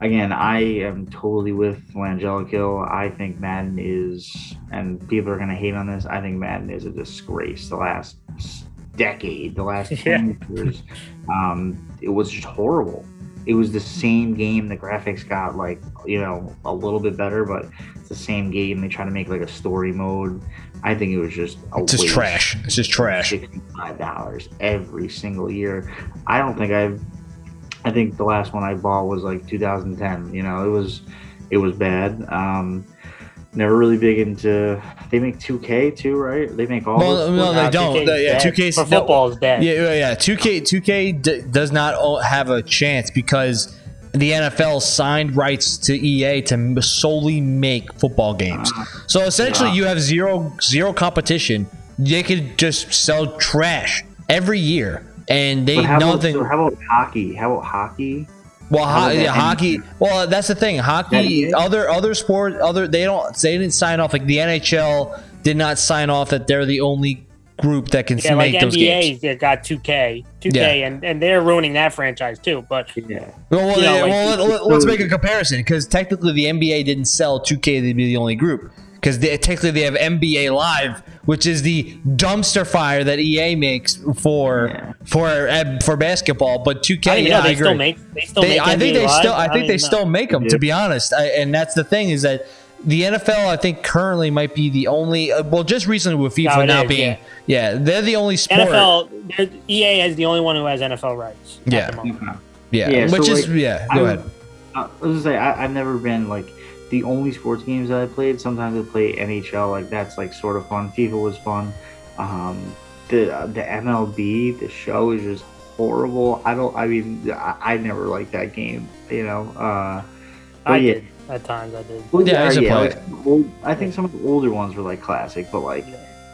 again, I am totally with Langella I think Madden is, and people are going to hate on this. I think Madden is a disgrace. The last decade, the last ten yeah. years, um, it was just horrible it was the same game. The graphics got like you know a little bit better, but it's the same game. They try to make like a story mode. I think it was just a it's just trash. It's just trash. Sixty five dollars every single year. I don't think I've. I think the last one I bought was like 2010. You know, it was it was bad. Um, never really big into. They make 2K too, right? They make all. Well, no, they don't. 2K yeah, 2K football is dead. Yeah, yeah, 2K 2K d- does not have a chance because the NFL signed rights to EA to solely make football games. Uh, so essentially, yeah. you have zero zero competition. They could just sell trash every year, and they nothing. About, so how about hockey? How about hockey? Well, ho- yeah, hockey. Well, that's the thing. Hockey, other other sport, other they don't they didn't sign off. Like the NHL did not sign off that they're the only group that can yeah, make like those NBA games. They got 2K, 2K, yeah. and, and they're ruining that franchise too. But yeah, well, well, know, well let, us make a comparison because technically the NBA didn't sell 2K to be the only group because technically they have NBA Live, which is the dumpster fire that EA makes for yeah. for uh, for basketball. But 2K, I yeah, they I still make they still they, make I think NBA they Live? still I think they still make them. Yeah. To be honest, I, and that's the thing is that the NFL, I think, currently might be the only. Uh, well, just recently with FIFA no, now is, being, yeah. yeah. they're the only sport. NFL, EA is the only one who has NFL rights. Yeah, Yeah, Yeah, so, which is like, yeah. I Go would- ahead. Uh, I was gonna say I, I've never been like the only sports games that I played. Sometimes I play NHL, like that's like sort of fun. FIFA was fun. Um, the uh, the MLB, the show is just horrible. I don't. I mean, I, I never liked that game. You know. Uh, I yeah, did at times. I did. well, Yeah, I used to play like, old, I think some of the older ones were like classic, but like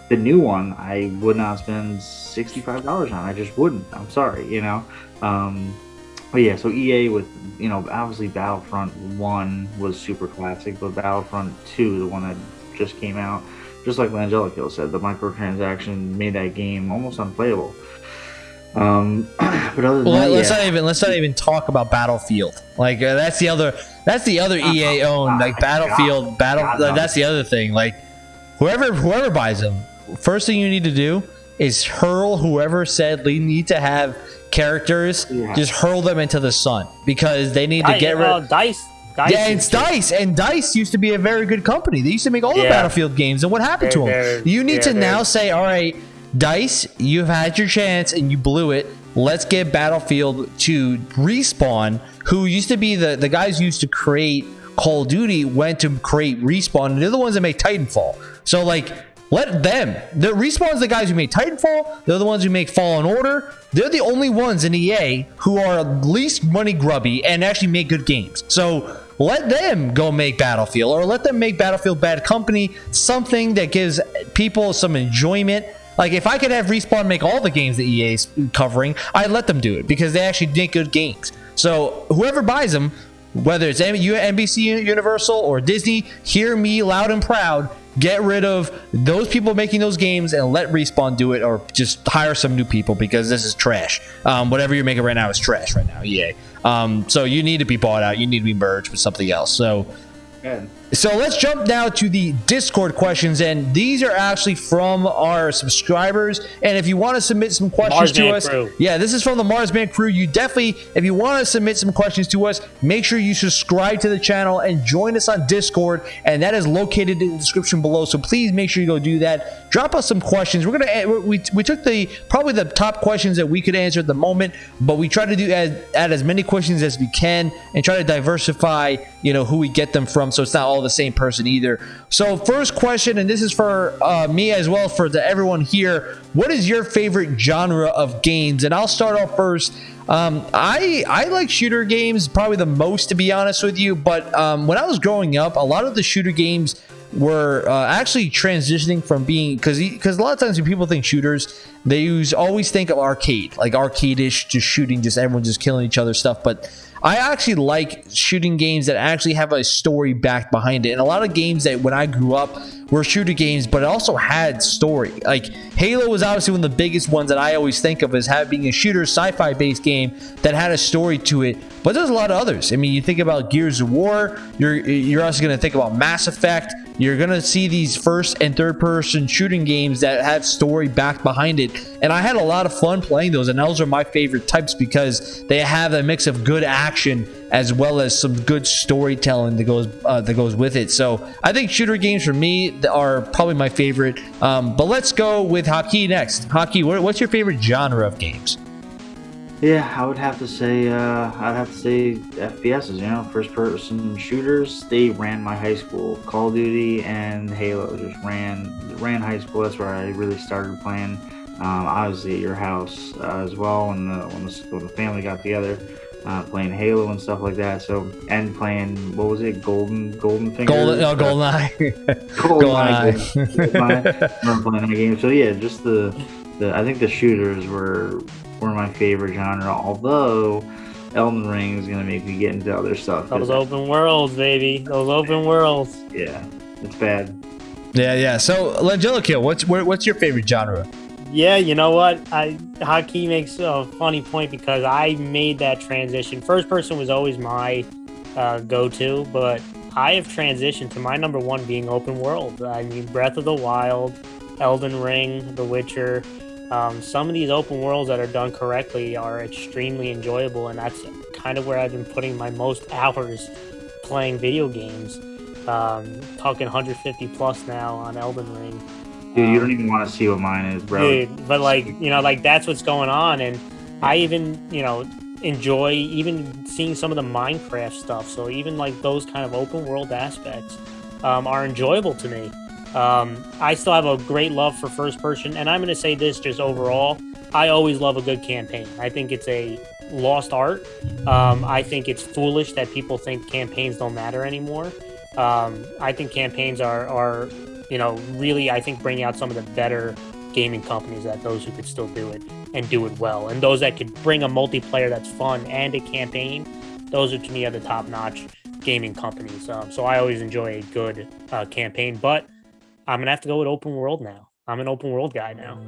the new one, I would not spend sixty five dollars on. I just wouldn't. I'm sorry, you know. Um, but yeah, so EA with you know obviously Battlefront One was super classic, but Battlefront Two, the one that just came out, just like Langelico said, the microtransaction made that game almost unplayable. Um, but other than Well, that, let's yeah. not even let's not even talk about Battlefield. Like uh, that's the other that's the other EA owned like God, Battlefield Battle. God, uh, no. that's the other thing. Like whoever whoever buys them, first thing you need to do is hurl whoever said we need to have characters. Yeah. Just hurl them into the sun because they need to I- get rid. uh, dice. Dice. yeah, just- Dice, and Dice used to be a very good company. They used to make all the Battlefield games, and what happened They're- to them? You need to now say, all right, Dice, you've had your chance and you blew it. Let's get Battlefield to respawn, who used to be the the guys who used to create Call of Duty, went to create respawn, and they're the ones that make Titanfall. So like. Let them. The respawn's the guys who made Titanfall. They're the ones who make Fallen Order. They're the only ones in EA who are least money grubby and actually make good games. So let them go make Battlefield or let them make Battlefield Bad Company something that gives people some enjoyment. Like if I could have Respawn make all the games that EA's covering, I'd let them do it because they actually make good games. So whoever buys them, whether it's NBC Universal or Disney, hear me loud and proud. Get rid of those people making those games and let Respawn do it, or just hire some new people because this is trash. Um, whatever you're making right now is trash right now, EA. Um, so you need to be bought out. You need to be merged with something else. So. So let's jump now to the Discord questions, and these are actually from our subscribers. And if you want to submit some questions to us, crew. yeah, this is from the Marsman crew. You definitely, if you want to submit some questions to us, make sure you subscribe to the channel and join us on Discord, and that is located in the description below. So please make sure you go do that. Drop us some questions. We're gonna eh, we, we took the probably the top questions that we could answer at the moment, but we try to do add, add as many questions as we can and try to diversify, you know, who we get them from, so it's not all the same person either. So first question, and this is for uh, me as well for the everyone here. What is your favorite genre of games? And I'll start off first. Um, I I like shooter games probably the most to be honest with you. But um, when I was growing up, a lot of the shooter games were uh, actually transitioning from being because because a lot of times when people think shooters, they use always think of arcade, like arcade-ish, just shooting, just everyone just killing each other stuff. But I actually like shooting games that actually have a story back behind it. And a lot of games that when I grew up were shooter games, but it also had story. Like Halo was obviously one of the biggest ones that I always think of as having a shooter sci-fi based game that had a story to it. But there's a lot of others. I mean, you think about Gears of War, you're you're also going to think about Mass Effect. You're going to see these first and third person shooting games that have story back behind it. And I had a lot of fun playing those, and those are my favorite types because they have a mix of good action as well as some good storytelling that goes uh, that goes with it. So I think shooter games for me are probably my favorite. Um, but let's go with hockey next. Hockey, what's your favorite genre of games? Yeah, I would have to say, uh, I'd have to say FPSs, you know, first person shooters. They ran my high school. Call of Duty and Halo just ran ran high school. That's where I really started playing. Um, obviously at your house uh, as well when the, when the when the family got together, uh, playing Halo and stuff like that. So and playing what was it, Golden Golden Finger, Golden, oh, Uh, GoldenEye. GoldenEye. GoldenEye. GoldenEye. I remember playing that game. So yeah, just the, the I think the shooters were were my favorite genre. Although Elden Ring is gonna make me get into other stuff. Those open worlds, baby. Those open worlds. yeah, it's bad. yeah, yeah. So Langelico, what's where, what's your favorite genre? Yeah, you know what? I Hockey makes a funny point because I made that transition. First person was always my uh, go-to, but I have transitioned to my number one being open world. I mean, Breath of the Wild, Elden Ring, The Witcher. Um, some of these open worlds that are done correctly are extremely enjoyable, and that's kind of where I've been putting my most hours playing video games. Um, talking 150 plus now on Elden Ring. Dude, you don't even want to see what mine is, bro. Dude, but like you know, like that's what's going on, and I even you know enjoy even seeing some of the Minecraft stuff. So even like those kind of open world aspects um, are enjoyable to me. Um, I still have a great love for first person, and I'm going to say this just overall. I always love a good campaign. I think it's a lost art. Um, I think it's foolish that people think campaigns don't matter anymore. Um, I think campaigns are, are, you know, really, I think bringing out some of the better gaming companies that those who could still do it and do it well. And those that could bring a multiplayer that's fun and a campaign, those are to me are the top notch gaming companies. Um, so I always enjoy a good uh, campaign, but I'm to have to go with open world now. I'm an open world guy now.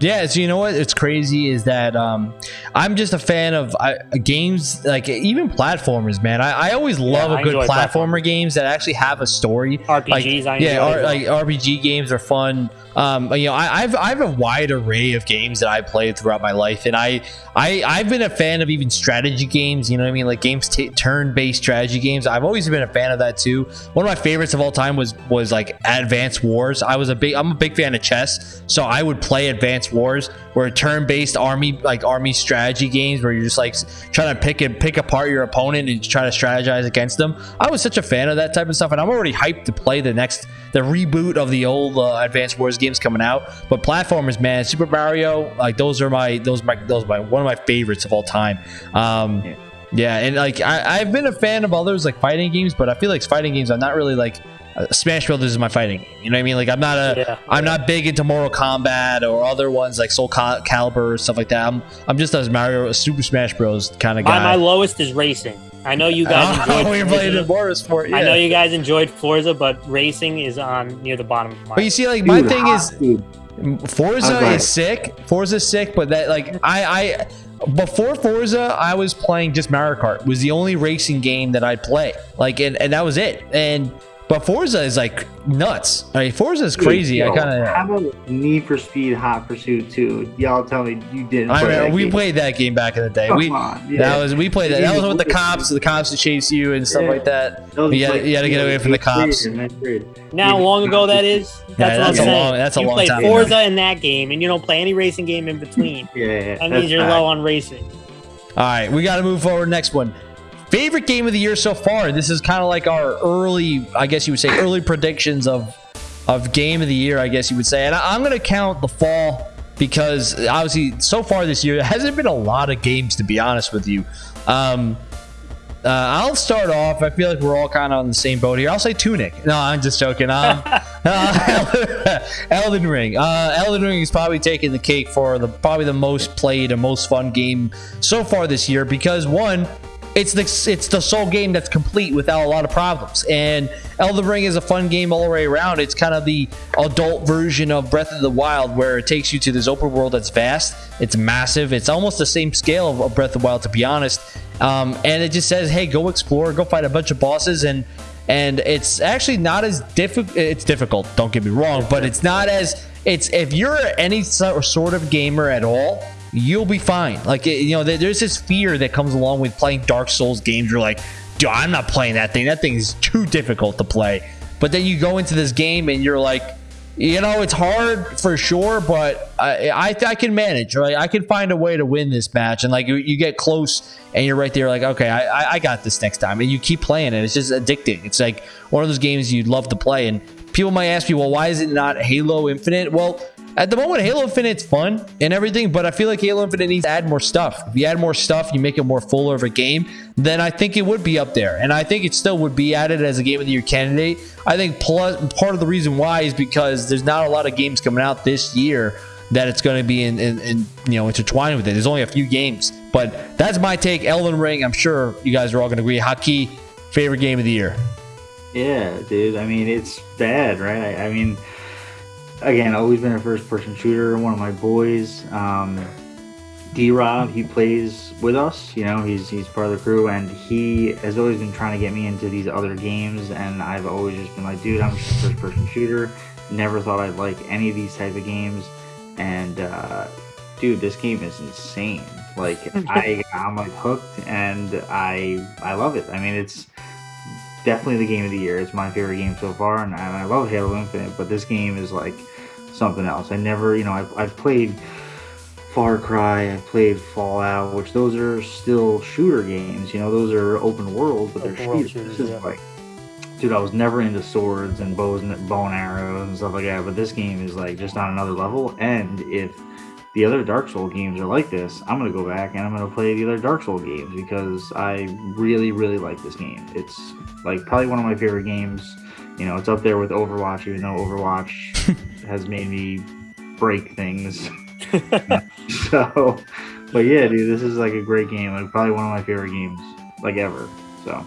Yeah, so you know what? It's crazy is that um, I'm just a fan of uh, games like even platformers, man. I, I always love I a good platformer games that actually have a story. RPGs, I Like, yeah, R- like RPG games are fun. Um, you know, I, I've I have a wide array of games that I played throughout my life, and I I I've been a fan of even strategy games. You know what I mean? Like games t- turn-based strategy games. I've always been a fan of that too. One of my favorites of all time was was like Advance Wars. I was a big I'm a big fan of chess, so I would play Advance Wars, where turn-based army like army strategy games where you're just like trying to pick and pick apart your opponent and try to strategize against them. I was such a fan of that type of stuff, and I'm already hyped to play the next the reboot of the old uh, Advance Wars games coming out. But platformers, man, Super Mario, like those are my those my those are my one of my favorites of all time. Um, Yeah. yeah, and like I, I've been a fan of others like fighting games, but I feel like fighting games I'm not really like uh, Smash Brothers is my fighting game. You know what I mean? Like I'm not a Yeah. am not big into Mortal Kombat or other ones like Soul Cal- Calibur or stuff like that. I'm I'm just a Mario Super Smash Bros kind of My, my lowest is racing. I know you guys oh, enjoyed. oh, you're playing Forza. the Motorsport. Yeah. I know you guys enjoyed Forza, but racing is on near the bottom of my. But you see, like my Dude, thing is dude. Forza Okay. is sick. Forza's sick, but that like I I before Forza, I was playing just Mario Kart. Was the only racing game that I'd play. Like and, and that was it. And but Forza is like nuts. I mean, Forza is crazy. I Yo, kind of How about Need for Speed Hot Pursuit 2? Y'all tell me you didn't. I play that we game. played that game back in the day. Come We on, that was we played that. That was with the cops, the cops to chase you and stuff Yeah. like that. That You had to you gotta get away from the cops. or ninth grade. now, how long ago that is? That's what that's I'm a long- that's a you long play time Forza in that game, and you don't play any racing game in between. Yeah, yeah. That means you're fact. low on racing. All right, we got to move forward. Next one. Favorite game of the year so far. This is kind of like our early, I guess you would say, early predictions of of game of the year. I guess you would say, and I, I'm going to count the fall because obviously so far this year there hasn't been a lot of games to be honest with you. Um, uh, I'll start off. I feel like we're all kind of on the same boat here. I'll say Tunic. No, I'm just joking. Um, uh, Elden Ring. Uh, Elden Ring is probably taking the cake for the probably the most played and most fun game so far this year because one, it's the it's the sole game that's complete without a lot of problems. And Elden Ring is a fun game all the way around. It's kind of the adult version of Breath of the Wild, where it takes you to this open world that's vast. It's massive. It's almost the same scale of, Breath of the Wild, to be honest. Um, and it just says, "Hey, go explore, go fight a bunch of bosses," and and it's actually not as difficult. It's difficult. Don't get me wrong, but it's not as it's if you're any sort of gamer at all, you'll be fine. Like you know, there- there's this fear that comes along with playing Dark Souls games. You're like, dude, I'm not playing that thing. That thing is too difficult to play. But then you go into this game and you're like, you know, it's hard for sure, but I I, I can manage. Right, I can find a way to win this match. And like you, you get close and you're right there, like, okay, I, I- I got this next time. And you keep playing it. It's just addicting. It's like one of those games you'd love to play. And people might ask me, well, why is it not Halo Infinite? Well, at the moment, Halo Infinite's fun and everything, but I feel like Halo Infinite needs to add more stuff. If you add more stuff, you make it more fuller of a game, then I think it would be up there. And I think it still would be added as a Game of the Year candidate. I think plus, part of the reason why is because there's not a lot of games coming out this year that it's going to be in, in, in you know intertwined with it. There's only a few games, but that's my take. Elden Ring. I'm sure you guys are all going to agree. Haki, favorite game of the year. Yeah, dude. I mean, it's bad, right? I, I mean, again, always been a first-person shooter. One of my boys, um, D Rob, he plays with us. You know, he's he's part of the crew, and he has always been trying to get me into these other games. And I've always just been like, dude, I'm just a first-person shooter. Never thought I'd like any of these type of games. And uh, dude, this game is insane. Like I, I'm like hooked, and I I love it. I mean, it's definitely the game of the year. It's my favorite game so far, and, and I love Halo Infinite. But this game is like something else. I never, you know, I've, I've played Far Cry. I played Fallout, which those are still shooter games. You know, those are open world, but they're shooters. shooters, This is yeah. like, dude, I was never into swords and bows and bow and arrows and stuff like that. But this game is like just on another level. And if the other Dark Soul games are like this, I'm gonna go back and I'm gonna play the other Dark Soul games because I really, really like this game. It's like probably one of my favorite games. You know, it's up there with Overwatch, even though Overwatch has made me break things. so, but yeah, dude, this is like a great game. Like probably one of my favorite games like ever. So,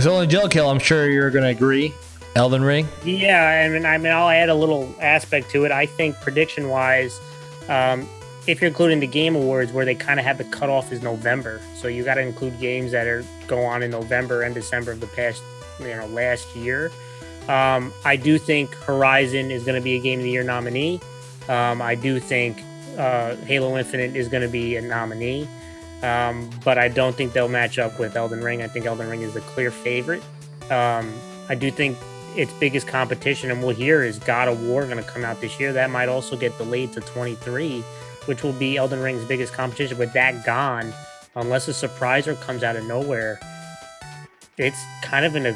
So Angelical, I'm sure you're gonna agree. Elden Ring. Yeah, I mean, I mean, I'll add a little aspect to it. I think prediction wise, um, if you're including the Game Awards, where they kind of have the cutoff is November, so you got to include games that are go on in November and December of the past, you know, last year. Um, I do think Horizon is going to be a Game of the Year nominee. Um, I do think uh, Halo Infinite is going to be a nominee, um, but I don't think they'll match up with Elden Ring. I think Elden Ring is the clear favorite. Um, I do think its biggest competition, and we'll hear, is God of War going to come out this year. That might also get delayed to 23, which will be Elden Ring's biggest competition. With that gone, unless a surpriser comes out of nowhere, it's kind of in a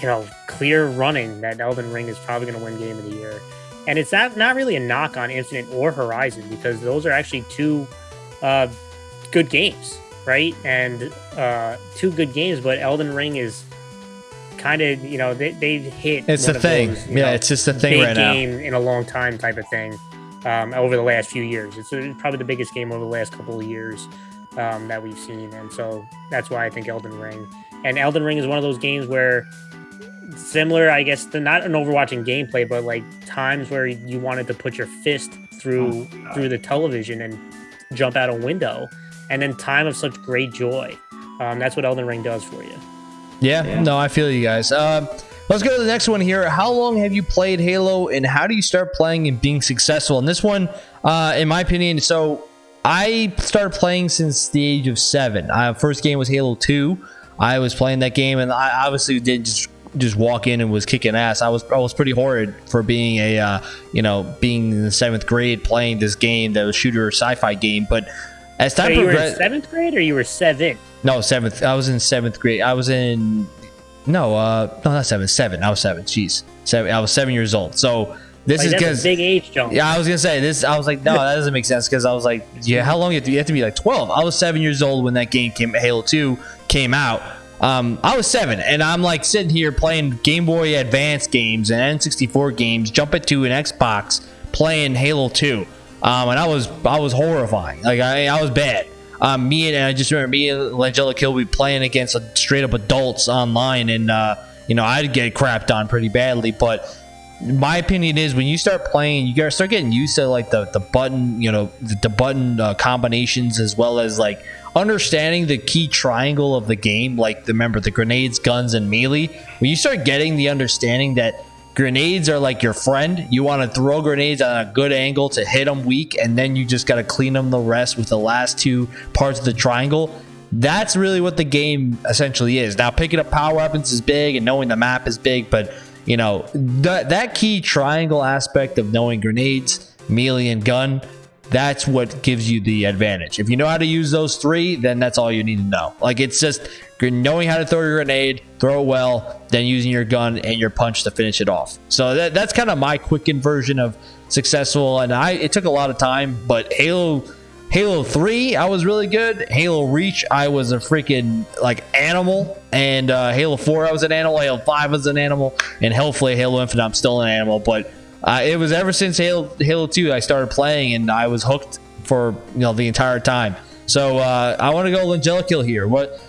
you know clear running that Elden Ring is probably going to win Game of the Year. And it's not not really a knock on Infinite or Horizon because those are actually two uh, good games, right? And uh, two good games, but Elden Ring is kind of you know they they've hit. It's of thing. those, yeah, know, it's just a thing right now. game in a long time type of thing um, over the last few years. It's uh, probably the biggest game over the last couple of years um, that we've seen, and so that's why I think Elden Ring. And Elden Ring is one of those games where similar, I guess, to not an Overwatch in gameplay, but like times where you wanted to put your fist through Oh, through the television and jump out a window, and then time of such great joy. Um, that's what Elden Ring does for you. Yeah, Yeah. no, I feel you guys. Um, let's go to the next one here. How long have you played Halo, and how do you start playing and being successful? And this one, uh, in my opinion, so I started playing since the age of seven. Uh, first game was Halo Two. I was playing that game, and I obviously didn't just just walk in and was kicking ass. I was I was pretty horrid for being a uh, you know being in the seventh grade playing this game that was shooter sci-fi game. But as So time you progressed, seventh grade, or you were seven? no, seventh. I was in seventh grade. I was in no, uh, no, not seven. Seven. I was seven. Jeez, seven. I was seven years old. So this Like, is because big age jump. yeah, I was gonna say this. I was like, no, that doesn't make sense because I was like, yeah, how long you have to? You have to be like twelve. I was seven years old when that game came. Halo Two came out. Um, I was seven, and I'm like sitting here playing Game Boy Advance games and N64 games, jumping to an Xbox, playing Halo Two, um, and I was I was horrifying. Like I I was bad. Um, me and, I just remember me and Langella Kill we playing against straight up adults online, and uh, you know I'd get crapped on pretty badly, but my opinion is when you start playing you gotta start getting used to like the the button you know the, the button uh, combinations as well as like understanding the key triangle of the game like the remember the grenades guns and melee. When you start getting the understanding that grenades are like your friend. You want to throw grenades on a good angle to hit them weak and then you just got to clean them the rest with the last two parts of the triangle. That's really what the game essentially is. Now picking up power weapons is big and knowing the map is big but you know that that key triangle aspect of knowing grenades melee and gun that's what gives you the advantage. If you know how to use those three then that's all you need to know. Like it's just knowing how to throw your grenade throw well then using your gun and your punch to finish it off so that, that's kind of my quickened version of successful and i it took a lot of time but halo Halo 3, I was really good. Halo Reach, I was a freaking like animal. And uh, Halo 4, I was an animal. Halo 5 was an animal. And hopefully Halo Infinite, I'm still an animal. But uh, it was ever since Halo Halo 2 I started playing, and I was hooked for you know the entire time. So uh, I want to go Angelical here. What?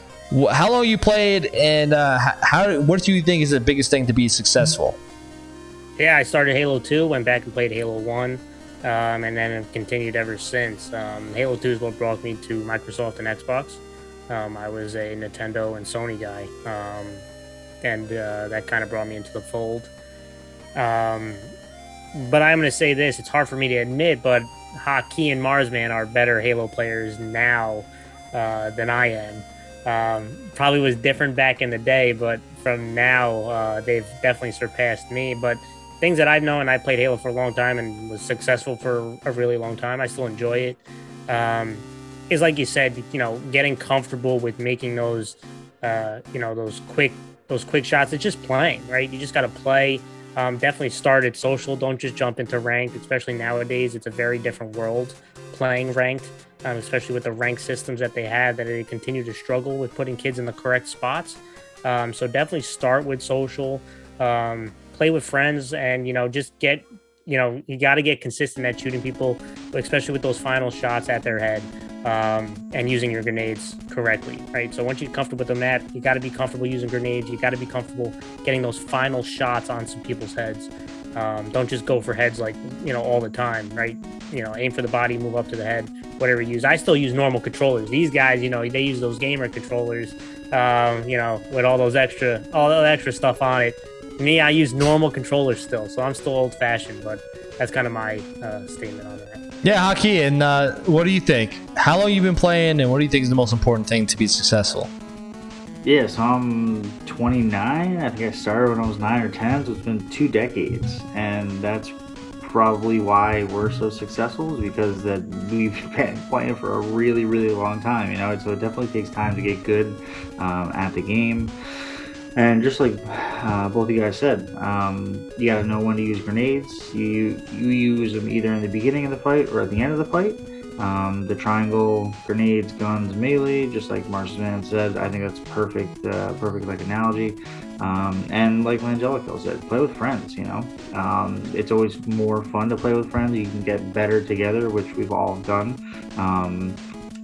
How long you played, and uh, how? What do you think is the biggest thing to be successful? Yeah, I started Halo 2, went back and played Halo 1, um, and then have continued ever since. Um, Halo 2 is what brought me to Microsoft and Xbox. Um, I was a Nintendo and Sony guy, um, and uh, that kind of brought me into the fold. Um, but I'm going to say this it's hard for me to admit, but Hockey and Marsman are better Halo players now uh, than I am. Um, probably was different back in the day, but from now, uh, they've definitely surpassed me. But things that I've known, I played Halo for a long time and was successful for a really long time. I still enjoy it. um, is like you said, you know, getting comfortable with making those, uh, you know, those quick those quick shots. It's just playing, right? You just got to play. Um, definitely start at social. Don't just jump into ranked, especially nowadays. It's a very different world playing ranked, um, especially with the rank systems that they have that they continue to struggle with putting kids in the correct spots. Um, so definitely start with social, um, play with friends, and you know just get you know you got to get consistent at shooting people, especially with those final shots at their head um, and using your grenades correctly, right? So once you're comfortable with the map, you got to be comfortable using grenades. You got to be comfortable getting those final shots on some people's heads. Um, don't just go for heads like you know all the time, right? You know, aim for the body, move up to the head, whatever you use. I still use normal controllers. These guys, you know, they use those gamer controllers, um, you know, with all those extra, all the extra stuff on it. Me, I use normal controllers still, so I'm still old fashioned, but that's kind of my uh, statement on that. Yeah, Haki, and uh, what do you think? How long you been playing, and what do you think is the most important thing to be successful? Yeah, so I'm 29. I think I started when I was 9 or 10, so it's been two decades. And that's probably why we're so successful is because that we've been playing for a really, really long time, you know? So it definitely takes time to get good um, at the game. And just like uh, both of you guys said, um, you got to know when to use grenades. You you use them either in the beginning of the fight or at the end of the fight. Um, the triangle, grenades, guns, melee, just like Marksman said, I think that's perfect, uh, perfect like analogy. Um, and like Angelico said, play with friends. You know, um, it's always more fun to play with friends. You can get better together, which we've all done. Um,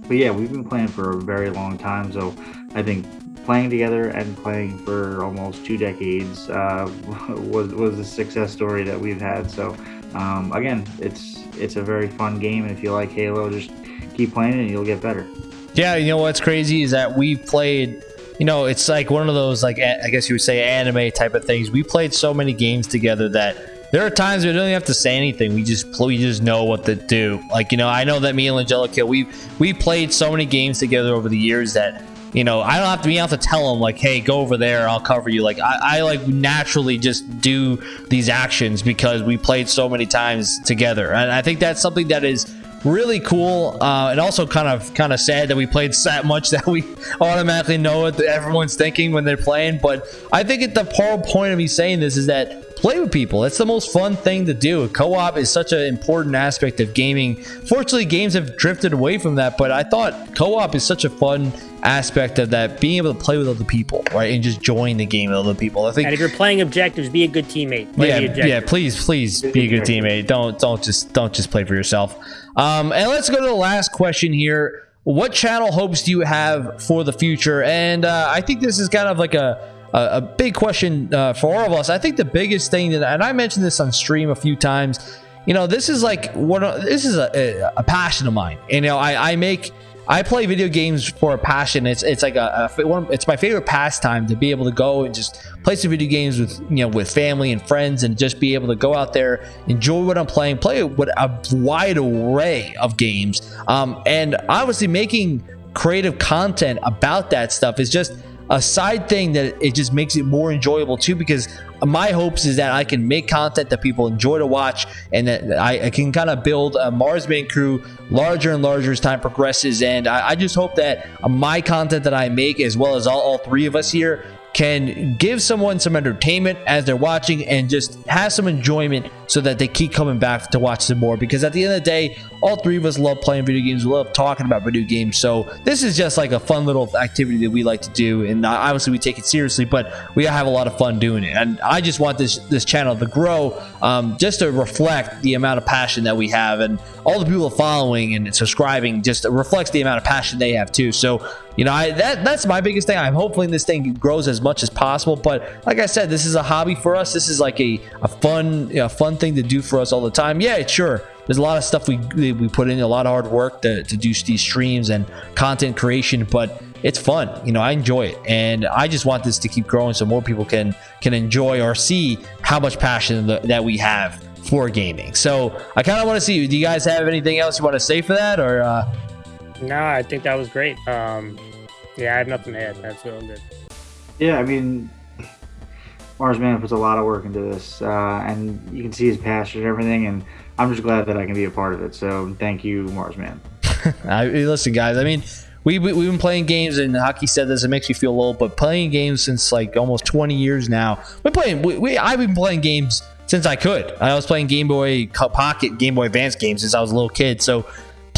but yeah, we've been playing for a very long time, so I think playing together and playing for almost two decades uh, was was a success story that we've had. So um, again, it's it's a very fun game, and if you like Halo, just keep playing it, and you'll get better. Yeah, you know what's crazy is that we've played. You know, it's like one of those like I guess you would say anime type of things. We played so many games together that there are times we don't even have to say anything. We just we just know what to do. Like you know, I know that me and Angelica we we played so many games together over the years that you know, I don't have to be able to tell them like, hey, go over there, I'll cover you. Like I, I like naturally just do these actions because we played so many times together. And I think that's something that is really cool uh, and also kind of kind of sad that we played that much that we automatically know what everyone's thinking when they're playing but i think at the whole point of me saying this is that play with people. It's the most fun thing to do. Co-op is such an important aspect of gaming. Fortunately games have drifted away from that but i thought co-op is such a fun aspect of that being able to play with other people right and just join the game with other people. I think and if you're playing objectives be a good teammate. Play yeah yeah please please be a good teammate. Don't don't just don't just play for yourself. Um, and let's go to the last question here. What channel hopes do you have for the future? And uh, i think this is kind of like a a, a big question uh, for all of us. I think the biggest thing that and i mentioned this on stream a few times you know this is like what this is a, a, passion of mine. And, you know i i make I play video games for a passion. It's it's like a, a one, it's my favorite pastime to be able to go and just play some video games with you know with family and friends and just be able to go out there, enjoy what I'm playing, play with a wide array of games, um, and obviously making creative content about that stuff is just a side thing that it just makes it more enjoyable too because my hopes is that I can make content that people enjoy to watch and that I, I can kind of build a Marsman crew larger and larger as time progresses. And I, I just hope that my content that I make as well as all, all three of us here can give someone some entertainment as they're watching and just have some enjoyment so that they keep coming back to watch some more. Because at the end of the day all three of us love playing video games. We love talking about video games. So this is just like a fun little activity that we like to do. And obviously we take it seriously but we have a lot of fun doing it. And i just want this this channel to grow um, just to reflect the amount of passion that we have and all the people following and subscribing just reflects the amount of passion they have too. So you know I, that that's my biggest thing i'm hoping this thing grows as much as possible but like i said this is a hobby for us this is like a, a fun know, fun thing to do for us all the time. Yeah, sure. There's a lot of stuff we we put in a lot of hard work to, to do these streams and content creation, but it's fun. You know, I enjoy it, and I just want this to keep growing so more people can can enjoy or see how much passion that we have for gaming. So I kind of want to see. Do you guys have anything else you want to say for that, or? Uh... No, I think that was great. Um, yeah, I have nothing to add. That's real good. Yeah, I mean, Marsman puts a lot of work into this, uh, and you can see his passion and everything. And I'm just glad that I can be a part of it. So thank you, Marsman. I, listen, guys. I mean, we, we have been playing games, and Hockey said this. It makes me feel old, but playing games since like almost 20 years now. We're playing. We, we I've been playing games since I could. I was playing Game Boy Pocket, Game Boy Advance games since I was a little kid. So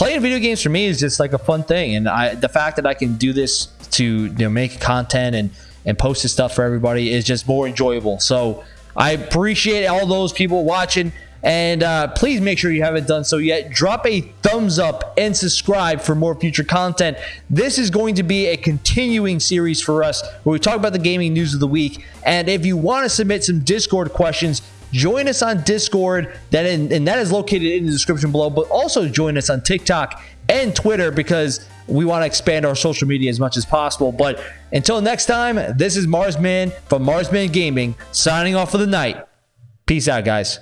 playing video games for me is just like a fun thing, and I the fact that I can do this to you know make content and and post this stuff for everybody is just more enjoyable. So I appreciate all those people watching. And uh, please make sure you haven't done so yet. Drop a thumbs up and subscribe for more future content. This is going to be a continuing series for us where we talk about the gaming news of the week. And if you want to submit some Discord questions, join us on Discord. That in, and that is located in the description below. But also join us on TikTok and Twitter because we want to expand our social media as much as possible. But until next time, this is Marsman from Marsman Gaming signing off for the night. Peace out, guys.